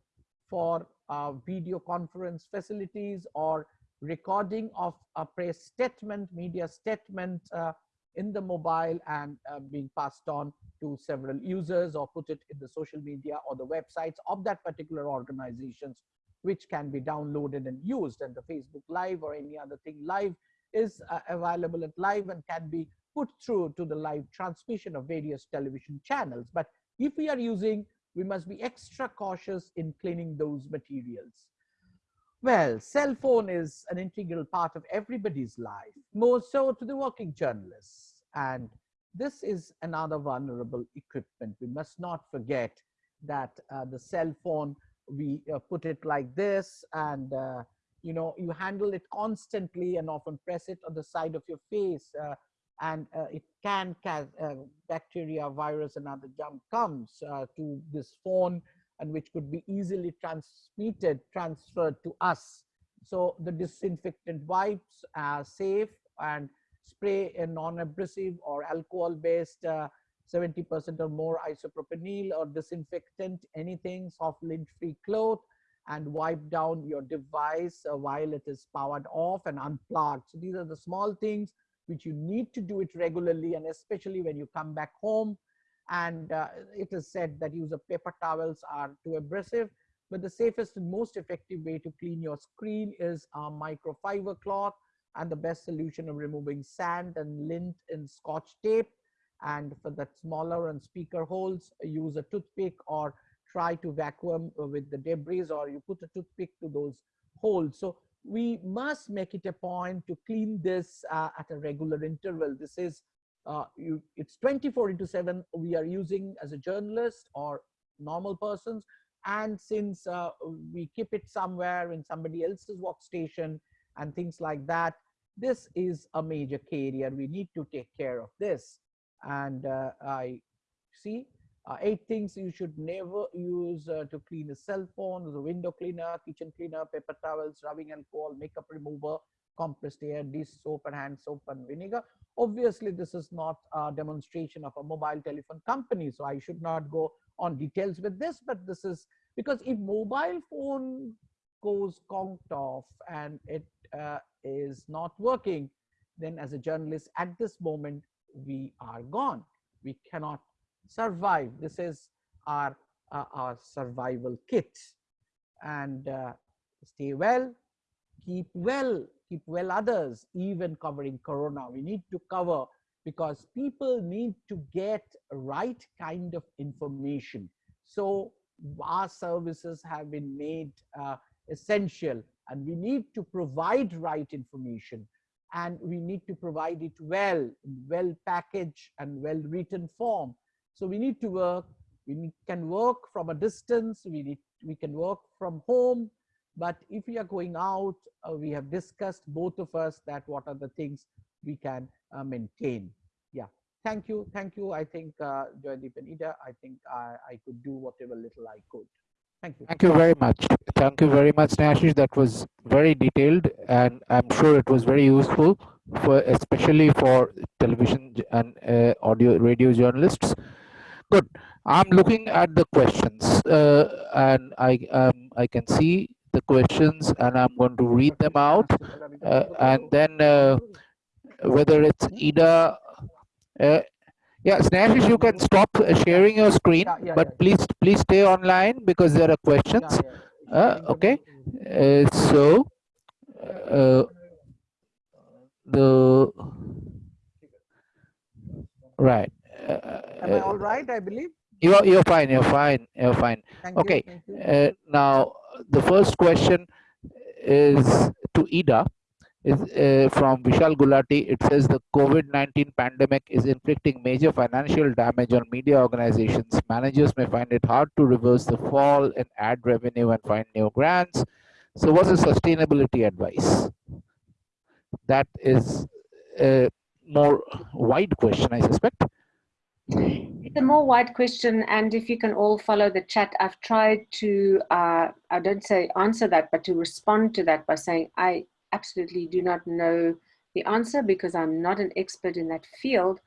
for uh, video conference facilities or recording of a press statement, media statement uh, in the mobile and uh, being passed on to several users or put it in the social media or the websites of that particular organizations which can be downloaded and used and the Facebook live or any other thing live is uh, available at live and can be put through to the live transmission of various television channels. But if we are using, we must be extra cautious in cleaning those materials. Well, cell phone is an integral part of everybody's life, more so to the working journalists. And this is another vulnerable equipment. We must not forget that uh, the cell phone, we uh, put it like this and, uh, you know, you handle it constantly and often press it on the side of your face uh, and uh, it can cause uh, bacteria, virus and other junk comes to this phone and which could be easily transmitted, transferred to us. So the disinfectant wipes are safe and spray a non-abrasive or alcohol-based 70% uh, or more isopropanol or disinfectant, anything, soft lint-free cloth, and wipe down your device uh, while it is powered off and unplugged. So these are the small things which you need to do it regularly and especially when you come back home and uh, it is said that use of paper towels are too abrasive but the safest and most effective way to clean your screen is a microfiber cloth. And the best solution of removing sand and lint in scotch tape. And for the smaller and speaker holes use a toothpick or try to vacuum with the debris or you put a toothpick to those holes. So we must make it a point to clean this uh, at a regular interval. This is uh, you, it's 24 into 7 we are using as a journalist or normal persons And since uh, we keep it somewhere in somebody else's workstation and things like that, this is a major carrier. We need to take care of this. And uh, I see uh, eight things you should never use uh, to clean a cell phone, the window cleaner, kitchen cleaner, paper towels, rubbing alcohol, makeup remover, compressed air, dish soap and hand soap and vinegar. Obviously, this is not a demonstration of a mobile telephone company, so I should not go on details with this, but this is because if mobile phone goes conked off and it uh, is not working, then as a journalist at this moment, we are gone. We cannot survive. This is our, uh, our survival kit. And uh, stay well, keep well, keep well others, even covering Corona. We need to cover because people need to get right kind of information. So our services have been made uh, essential and we need to provide right information and we need to provide it well, well packaged and well written form. So we need to work, we can work from a distance, we, need, we can work from home, but if we are going out, uh, we have discussed both of us that what are the things we can uh, maintain. Yeah, thank you, thank you. I think uh, Joydeep and Ida, I think I, I could do whatever little I could. Thank you. Thank you very much. Thank you very much, Snehashish. That was very detailed and I'm sure it was very useful for especially for television and uh, audio radio journalists. Good. I'm looking at the questions uh, and I um, I can see the questions and I'm going to read them out uh, and then uh, whether it's Ida uh, yeah, Snehashish, you can stop uh, sharing your screen, Yeah, yeah, but yeah. please please stay online because there are questions. Uh, okay, uh, so uh, the right. Uh, Am I all right? I believe. You're you're fine. You're fine. You're fine. Thank Okay. You, you. Uh, now the first question is to Ida is uh, from Vishal Gulati. It says the COVID-19 pandemic is inflicting major financial damage on media organizations. Managers may find it hard to reverse the fall in ad revenue and find new grants. So what's the sustainability advice? That is a more wide question, I suspect. It's a more wide question, and if you can all follow the chat, I've tried to, uh, I don't say answer that, but to respond to that by saying I absolutely do not know the answer because I'm not an expert in that field,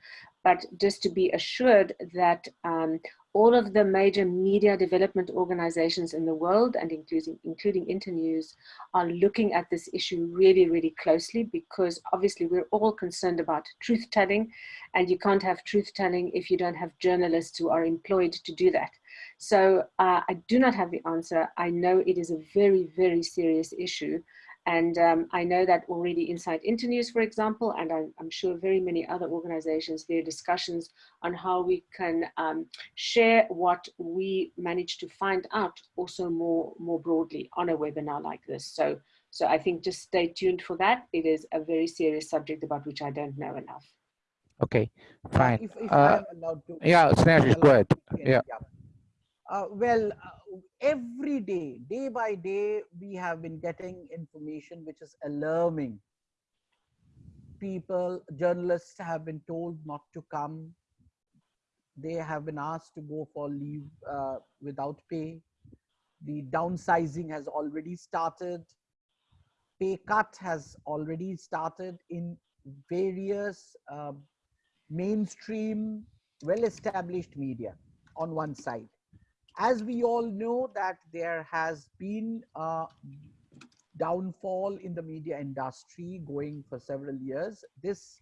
but just to be assured that um, all of the major media development organizations in the world and including, including Internews are looking at this issue really, really closely because obviously we're all concerned about truth telling and you can't have truth telling if you don't have journalists who are employed to do that. So uh, I do not have the answer. I know it is a very, very serious issue. And um, I know that already inside Internews, for example, and I'm, I'm, sure very many other organizations, there are discussions on how we can um, share what we managed to find out also more, more broadly on a webinar like this. So, so I think just stay tuned for that. It is a very serious subject about which I don't know enough. Okay, Uh, fine. If, if Uh, I'm allowed to. yeah, Snehashish, go ahead. Yeah. Uh, well, uh, every day, day by day, we have been getting information which is alarming. People, journalists have been told not to come. They have been asked to go for leave uh, without pay. The downsizing has already started. Pay cut has already started in various uh, mainstream, well-established media on one side as we all know that there has been a downfall in the media industry going for several years. This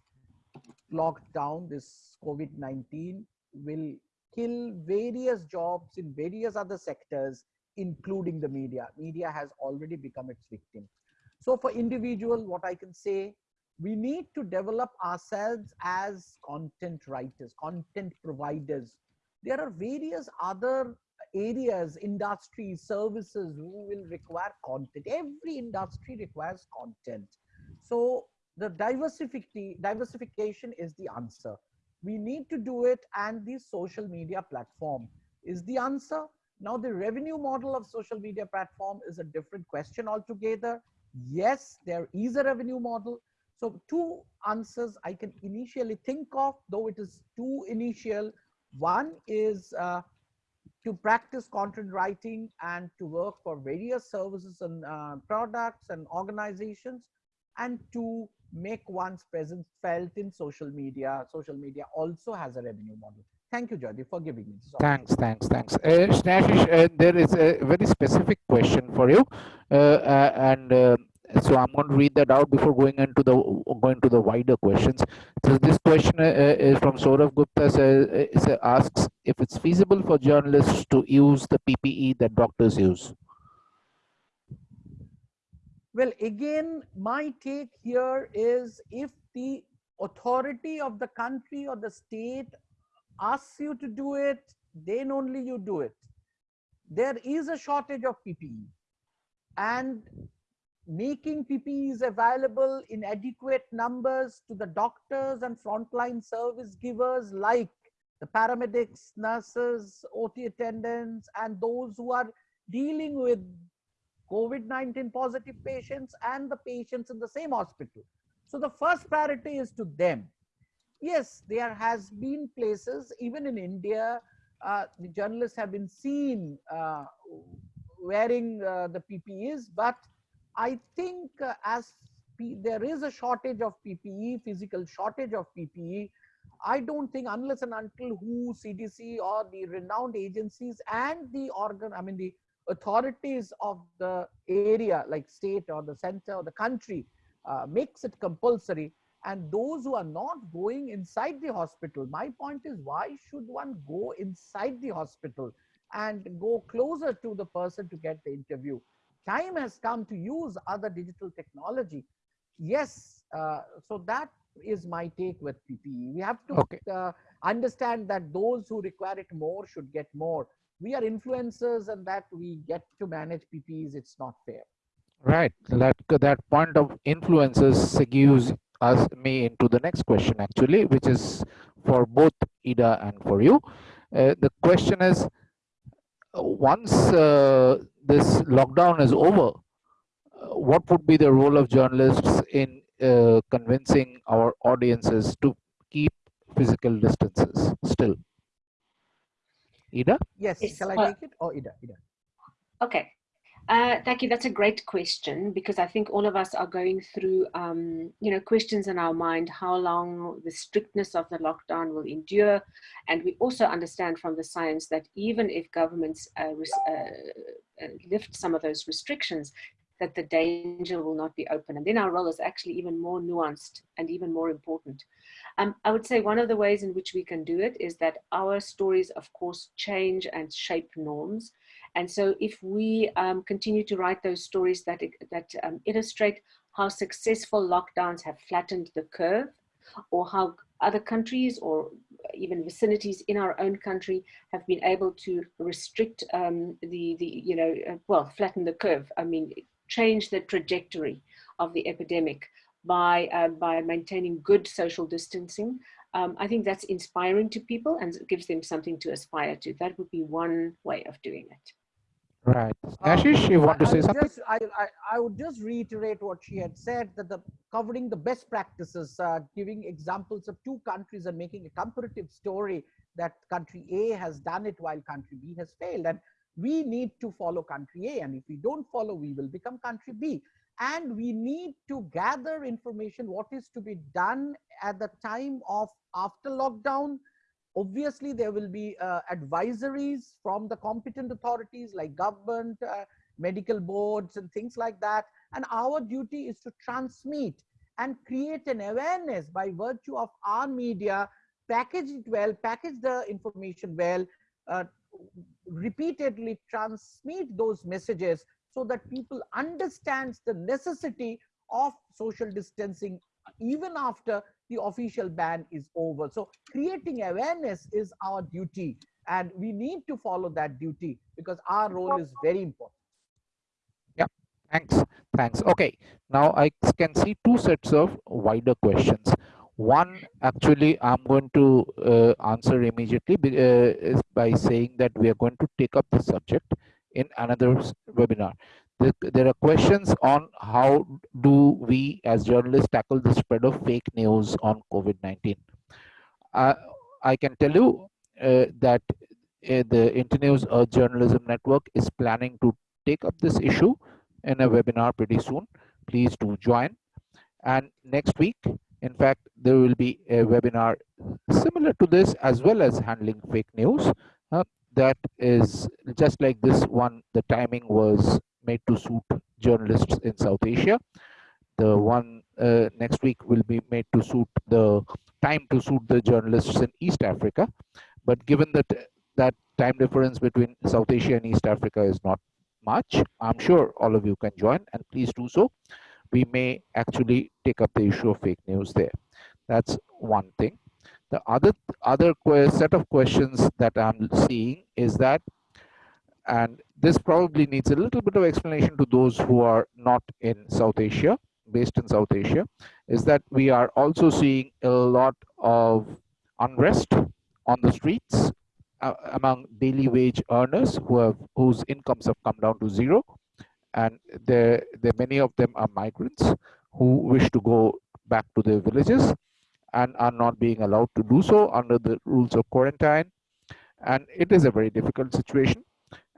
lockdown this covid-19 will kill various jobs in various other sectors including the media. Media has already become its victim. So for individual what i can say we need to develop ourselves as content writers content providers. There are various other areas, industries, services who will require content. Every industry requires content. So the diversification, is the answer. We need to do it and the social media platform is the answer. Now the revenue model of social media platform is a different question altogether. Yes, there is a revenue model. So two answers I can initially think of, though it is too initial. One is uh, to practice content writing and to work for various services and uh, products and organizations and to make one's presence felt in social media. Social media also has a revenue model. Thank you, Jody, for giving me this. Thanks, thanks, thanks. Uh, uh, there is a very specific question for you, uh, uh and uh, so I'm going to read that out before going into the going to the wider questions. So this question uh, is from Saurav Gupta. Says, asks if it's feasible for journalists to use the PPE that doctors use. Well, again, my take here is if the authority of the country or the state asks you to do it, then only you do it. There is a shortage of PPE and making PPEs available in adequate numbers to the doctors and frontline service givers like the paramedics, nurses, OT attendants, and those who are dealing with COVID-19 positive patients and the patients in the same hospital. So the first priority is to them. Yes, there has been places, even in India, uh, the journalists have been seen uh, wearing uh, the PPEs, but I think uh, as P there is a shortage of PPE, physical shortage of PPE, I don't think unless and until WHO, CDC or the renowned agencies and the organ, I mean the authorities of the area like state or the center or the country uh, makes it compulsory and those who are not going inside the hospital my point is why should one go inside the hospital and go closer to the person to get the interview time has come to use other digital technology yes uh, so that is my take with ppe we have to okay. uh, understand that those who require it more should get more we are influencers and that we get to manage PPs, it's not fair. Right. That, that point of influencers segues us me into the next question actually, which is for both Ida and for you. Uh, the question is, once uh, this lockdown is over, uh, what would be the role of journalists in uh, convincing our audiences to keep physical distances still? Ida? Yes, yes. shall I uh, take it? Or oh, Ida, Ida. Okay. Uh, thank you. That's a great question because I think all of us are going through, um, you know, questions in our mind, how long the strictness of the lockdown will endure. And we also understand from the science that even if governments uh, uh, uh, lift some of those restrictions, that the danger will not be open. And then our role is actually even more nuanced and even more important. Um, I would say one of the ways in which we can do it is that our stories, of course, change and shape norms. And so if we um, continue to write those stories that, that um, illustrate how successful lockdowns have flattened the curve or how other countries or even vicinities in our own country have been able to restrict um, the, the, you know, uh, well, flatten the curve. I mean, change the trajectory of the epidemic by, uh, by maintaining good social distancing. Um, I think that's inspiring to people and gives them something to aspire to. That would be one way of doing it. Right. Ashish, you want to say something? Just, I, I, I, would just reiterate what she had said, that the covering the best practices, uh, giving examples of two countries and making a comparative story that country A has done it while country B has failed. And we need to follow country A. And if we don't follow, we will become country B and we need to gather information what is to be done at the time of after lockdown obviously there will be uh, advisories from the competent authorities like government uh, medical boards and things like that. And our duty is to transmit and create an awareness by virtue of our media package it well package the information well uh, repeatedly transmit those messages so that people understands the necessity of social distancing even after the official ban is over. So creating awareness is our duty and we need to follow that duty because our role is very important. Yeah, thanks. Thanks. Okay, now I can see two sets of wider questions. One, actually, I'm going to uh, answer immediately uh, is by saying that we are going to take up the subject in another webinar. There are questions on how do we as journalists tackle the spread of fake news on COVID-19. Uh, I can tell you uh, that uh, the Internews Earth Journalism Network is planning to take up this issue in a webinar pretty soon. Please do join. And next week, in fact, there will be a webinar similar to this as well as handling fake news. Uh, that is just like this one, the timing was made to suit journalists in South Asia. The one uh, next week will be made to suit the time to suit the journalists in East Africa. But given that that time difference between South Asia and East Africa is not much, I'm sure all of you can join and please do so. We may actually take up the issue of fake news there. That's one thing. The other other set of questions that I'm seeing is that and this probably needs a little bit of explanation to those who are not in South Asia, based in South Asia, is that we are also seeing a lot of unrest on the streets uh, among daily wage earners who have whose incomes have come down to zero. And there, many of them are migrants who wish to go back to their villages and are not being allowed to do so under the rules of quarantine. And it is a very difficult situation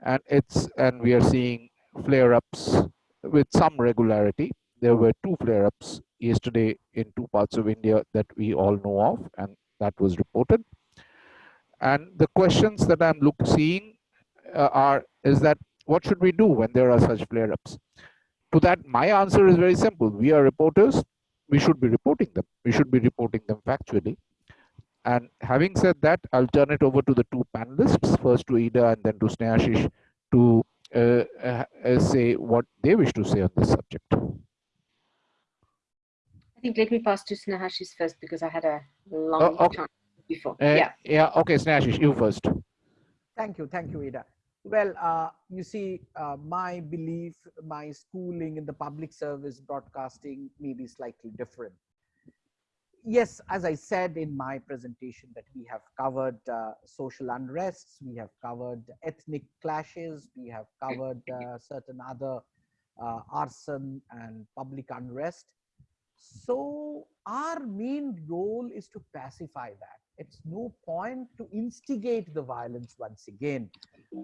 and it's and we are seeing flare-ups with some regularity. There were two flare-ups yesterday in two parts of India that we all know of, and that was reported. And the questions that I'm look, seeing uh, are is that what should we do when there are such flare-ups? To that, my answer is very simple. We are reporters. We should be reporting them. We should be reporting them factually. And having said that, I'll turn it over to the two panelists, first to Ida and then to Snehashish to uh, uh, uh, say what they wish to say on this subject. I think let me pass to Snehashish first because I had a long oh, okay. time before. Uh, yeah. Yeah. Okay, Snehashish, you first. Thank you. Thank you, Ida. Well, uh, you see, uh, my belief, my schooling in the public service broadcasting may be slightly different yes, as I said in my presentation that we have covered uh, social unrests, we have covered ethnic clashes, we have covered uh, certain other uh, arson and public unrest. So our main role is to pacify that. It's no point to instigate the violence once again.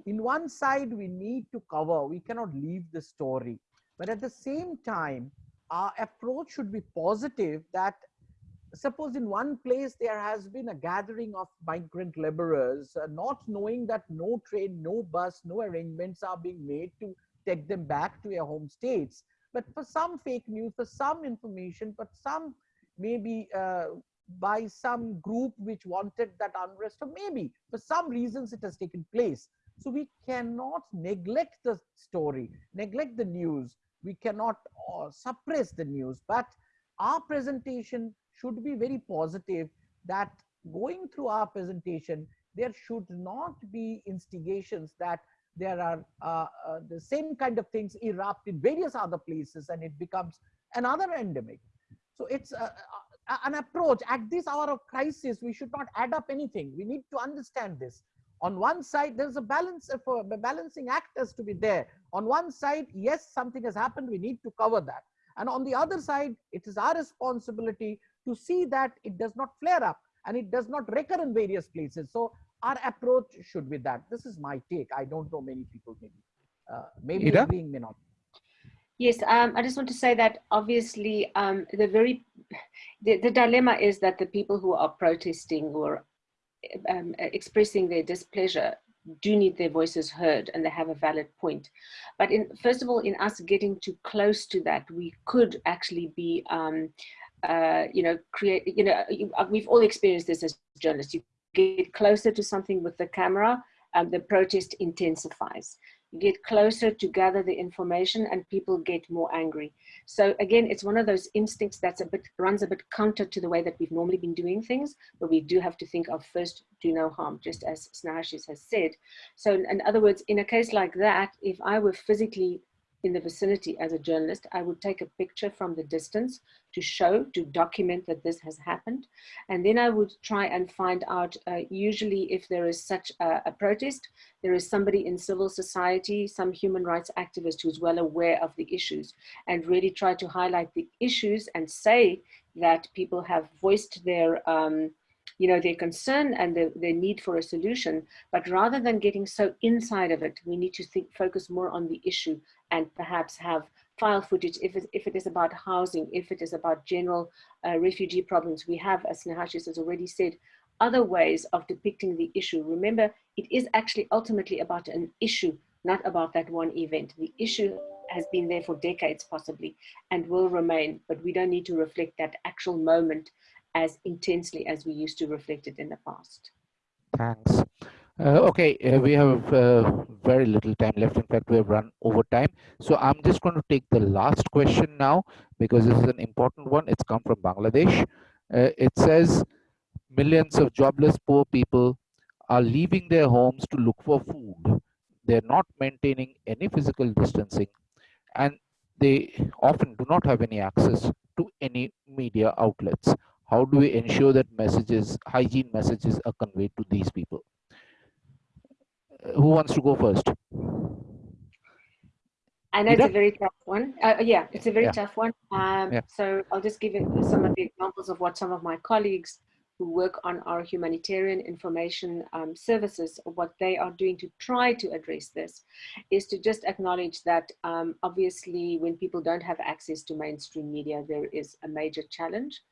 In one side, we need to cover, we cannot leave the story. But at the same time, our approach should be positive that suppose in one place there has been a gathering of migrant laborers, uh, not knowing that no train, no bus, no arrangements are being made to take them back to their home states. But for some fake news, for some information, but some maybe uh, by some group which wanted that unrest, or maybe for some reasons it has taken place. So we cannot neglect the story, neglect the news. We cannot uh, suppress the news, but our presentation should be very positive that going through our presentation, there should not be instigations that there are uh, uh, the same kind of things erupt in various other places and it becomes another endemic. So it's uh, uh an approach at this hour of crisis, we should not add up anything. We need to understand this. On one side, there's a balance for a balancing act has to be there. On one side, yes, something has happened. We need to cover that. And on the other side, it is our responsibility to see that it does not flare up and it does not recur in various places. So our approach should be that. This is my take. I don't know many people maybe. Uh, maybe Ida? agreeing may not. Yes, um, I just want to say that obviously um, the very the, the dilemma is that the people who are protesting or um, expressing their displeasure do need their voices heard and they have a valid point. But in, first of all, in us getting too close to that, we could actually be um, uh, you know, create, you know, uh, we've all experienced this as journalists. You get closer to something with the camera, and the protest intensifies. You get closer to gather the information and people get more angry. So again, it's one of those instincts that's a bit, runs a bit counter to the way that we've normally been doing things, but we do have to think of first do no harm, just as Snehashish has said. So in other words, in a case like that, if I were physically in the vicinity as a journalist, I would take a picture from the distance to show, to document that this has happened. And then I would try and find out, uh, usually if there is such a, a, protest, there is somebody in civil society, some human rights activist who's well aware of the issues and really try to highlight the issues and say that people have voiced their um, you know, their concern and the, their need for a solution. But rather than getting so inside of it, we need to think, focus more on the issue and perhaps have file footage if it, if it is about housing, if it is about general uh, refugee problems. We have, as Snehashish has already said, other ways of depicting the issue. Remember, it is actually ultimately about an issue, not about that one event. The issue has been there for decades possibly and will remain, but we don't need to reflect that actual moment as intensely as we used to reflect it in the past. Thanks. Uh, okay, uh, we have uh, very little time left. In fact, we have run over time. So I'm just going to take the last question now because this is an important one. It's come from Bangladesh. Uh, it says millions of jobless poor people are leaving their homes to look for food. They're not maintaining any physical distancing and they often do not have any access to any media outlets how do we ensure that messages hygiene messages are conveyed to these people who wants to go first I know it's a very tough one. Uh, yeah, it's a very yeah. tough one. Um, yeah. So I'll just give you some of the examples of what some of my colleagues who work on our humanitarian information um, services, what they are doing to try to address this is to just acknowledge that um, obviously when people don't have access to mainstream media, there is a major challenge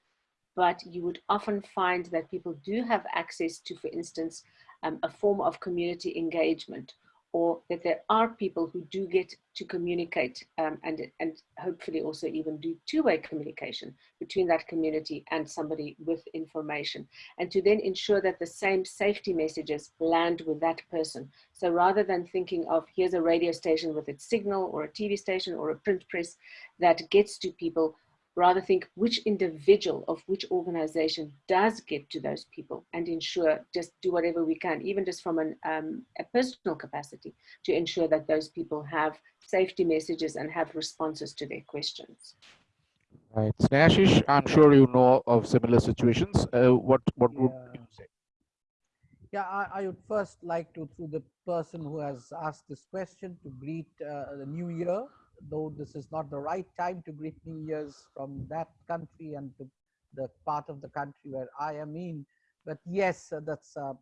but you would often find that people do have access to, for instance, um, a form of community engagement or that there are people who do get to communicate um, and, and hopefully also even do two-way communication between that community and somebody with information and to then ensure that the same safety messages land with that person. So rather than thinking of here's a radio station with its signal or a TV station or a print press that gets to people, rather think which individual of which organization does get to those people and ensure just do whatever we can even just from an, um, a personal capacity to ensure that those people have safety messages and have responses to their questions. Right. Snehashish, i'm sure you know of similar situations. Uh, what what would you say? Yeah I, I, would first like to through the person who has asked this question to greet uh, the new year though this is not the right time to greet New Year's from that country and to the part of the country where I am in. But yes, uh, that's uh,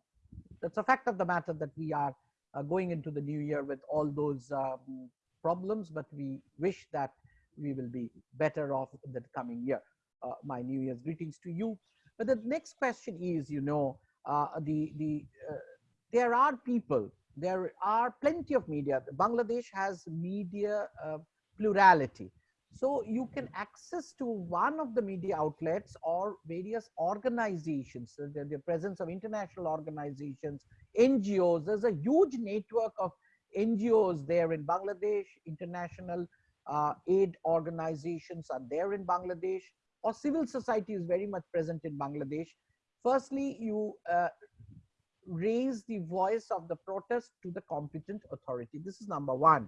that's a fact of the matter that we are uh, going into the new year with all those um, problems, but we wish that we will be better off in the coming year. Uh, my New Year's greetings to you. But the next question is, you know, the the there are people there are plenty of media. Bangladesh has media plurality. So you can access to one of the media outlets or various organizations, so the, the presence of international organizations, NGOs. There's a huge network of NGOs there in Bangladesh, international uh, aid organizations are there in Bangladesh, or civil society is very much present in Bangladesh. Firstly, you uh, raise the voice of the protest to the competent authority. This is number one,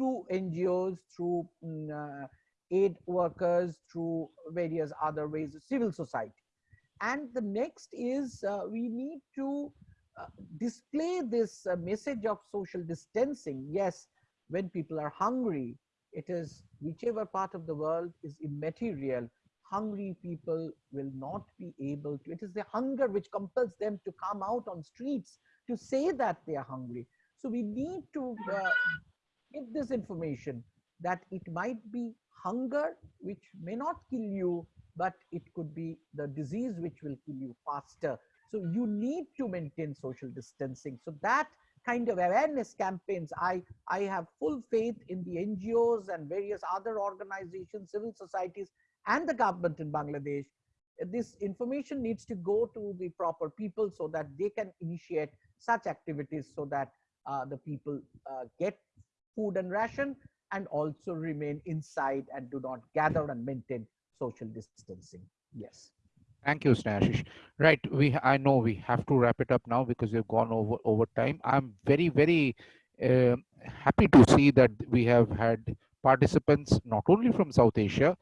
through NGOs, through mm, uh, aid workers, through various other ways of civil society. And the next is uh, we need to uh, display this uh, message of social distancing. Yes, when people are hungry, it is whichever part of the world is immaterial hungry people will not be able to. It is the hunger which compels them to come out on streets to say that they are hungry. So we need to uh, give this information that it might be hunger which may not kill you, but it could be the disease which will kill you faster. So you need to maintain social distancing. So that kind of awareness campaigns, I, I have full faith in the NGOs and various other organizations, civil societies and the government in Bangladesh, this information needs to go to the proper people so that they can initiate such activities so that uh, the people uh, get food and ration and also remain inside and do not gather and maintain social distancing. Yes. Thank you, Snehashish. Right, we I know we have to wrap it up now because we've gone over over time. I'm very very uh, happy to see that we have had participants not only from South Asia,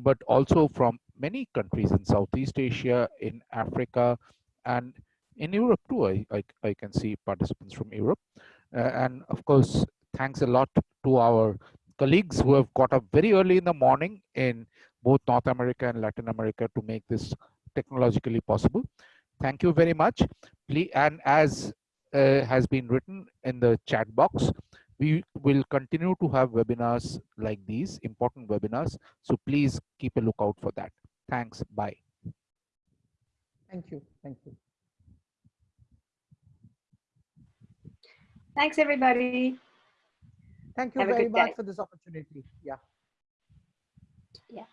but also from many countries in Southeast Asia, in Africa, and in Europe too. I, I, I can see participants from Europe. Uh, and of course, thanks a lot to our colleagues who have got up very early in the morning in both North America and Latin America to make this technologically possible. Thank you very much. Please, and as uh, has been written in the chat box, we will continue to have webinars like these, important webinars. So please keep a lookout for that. Thanks. Bye. Thank you. Thank you. Thanks, everybody. Thank you Have very much day. for this opportunity. Yeah. Yeah.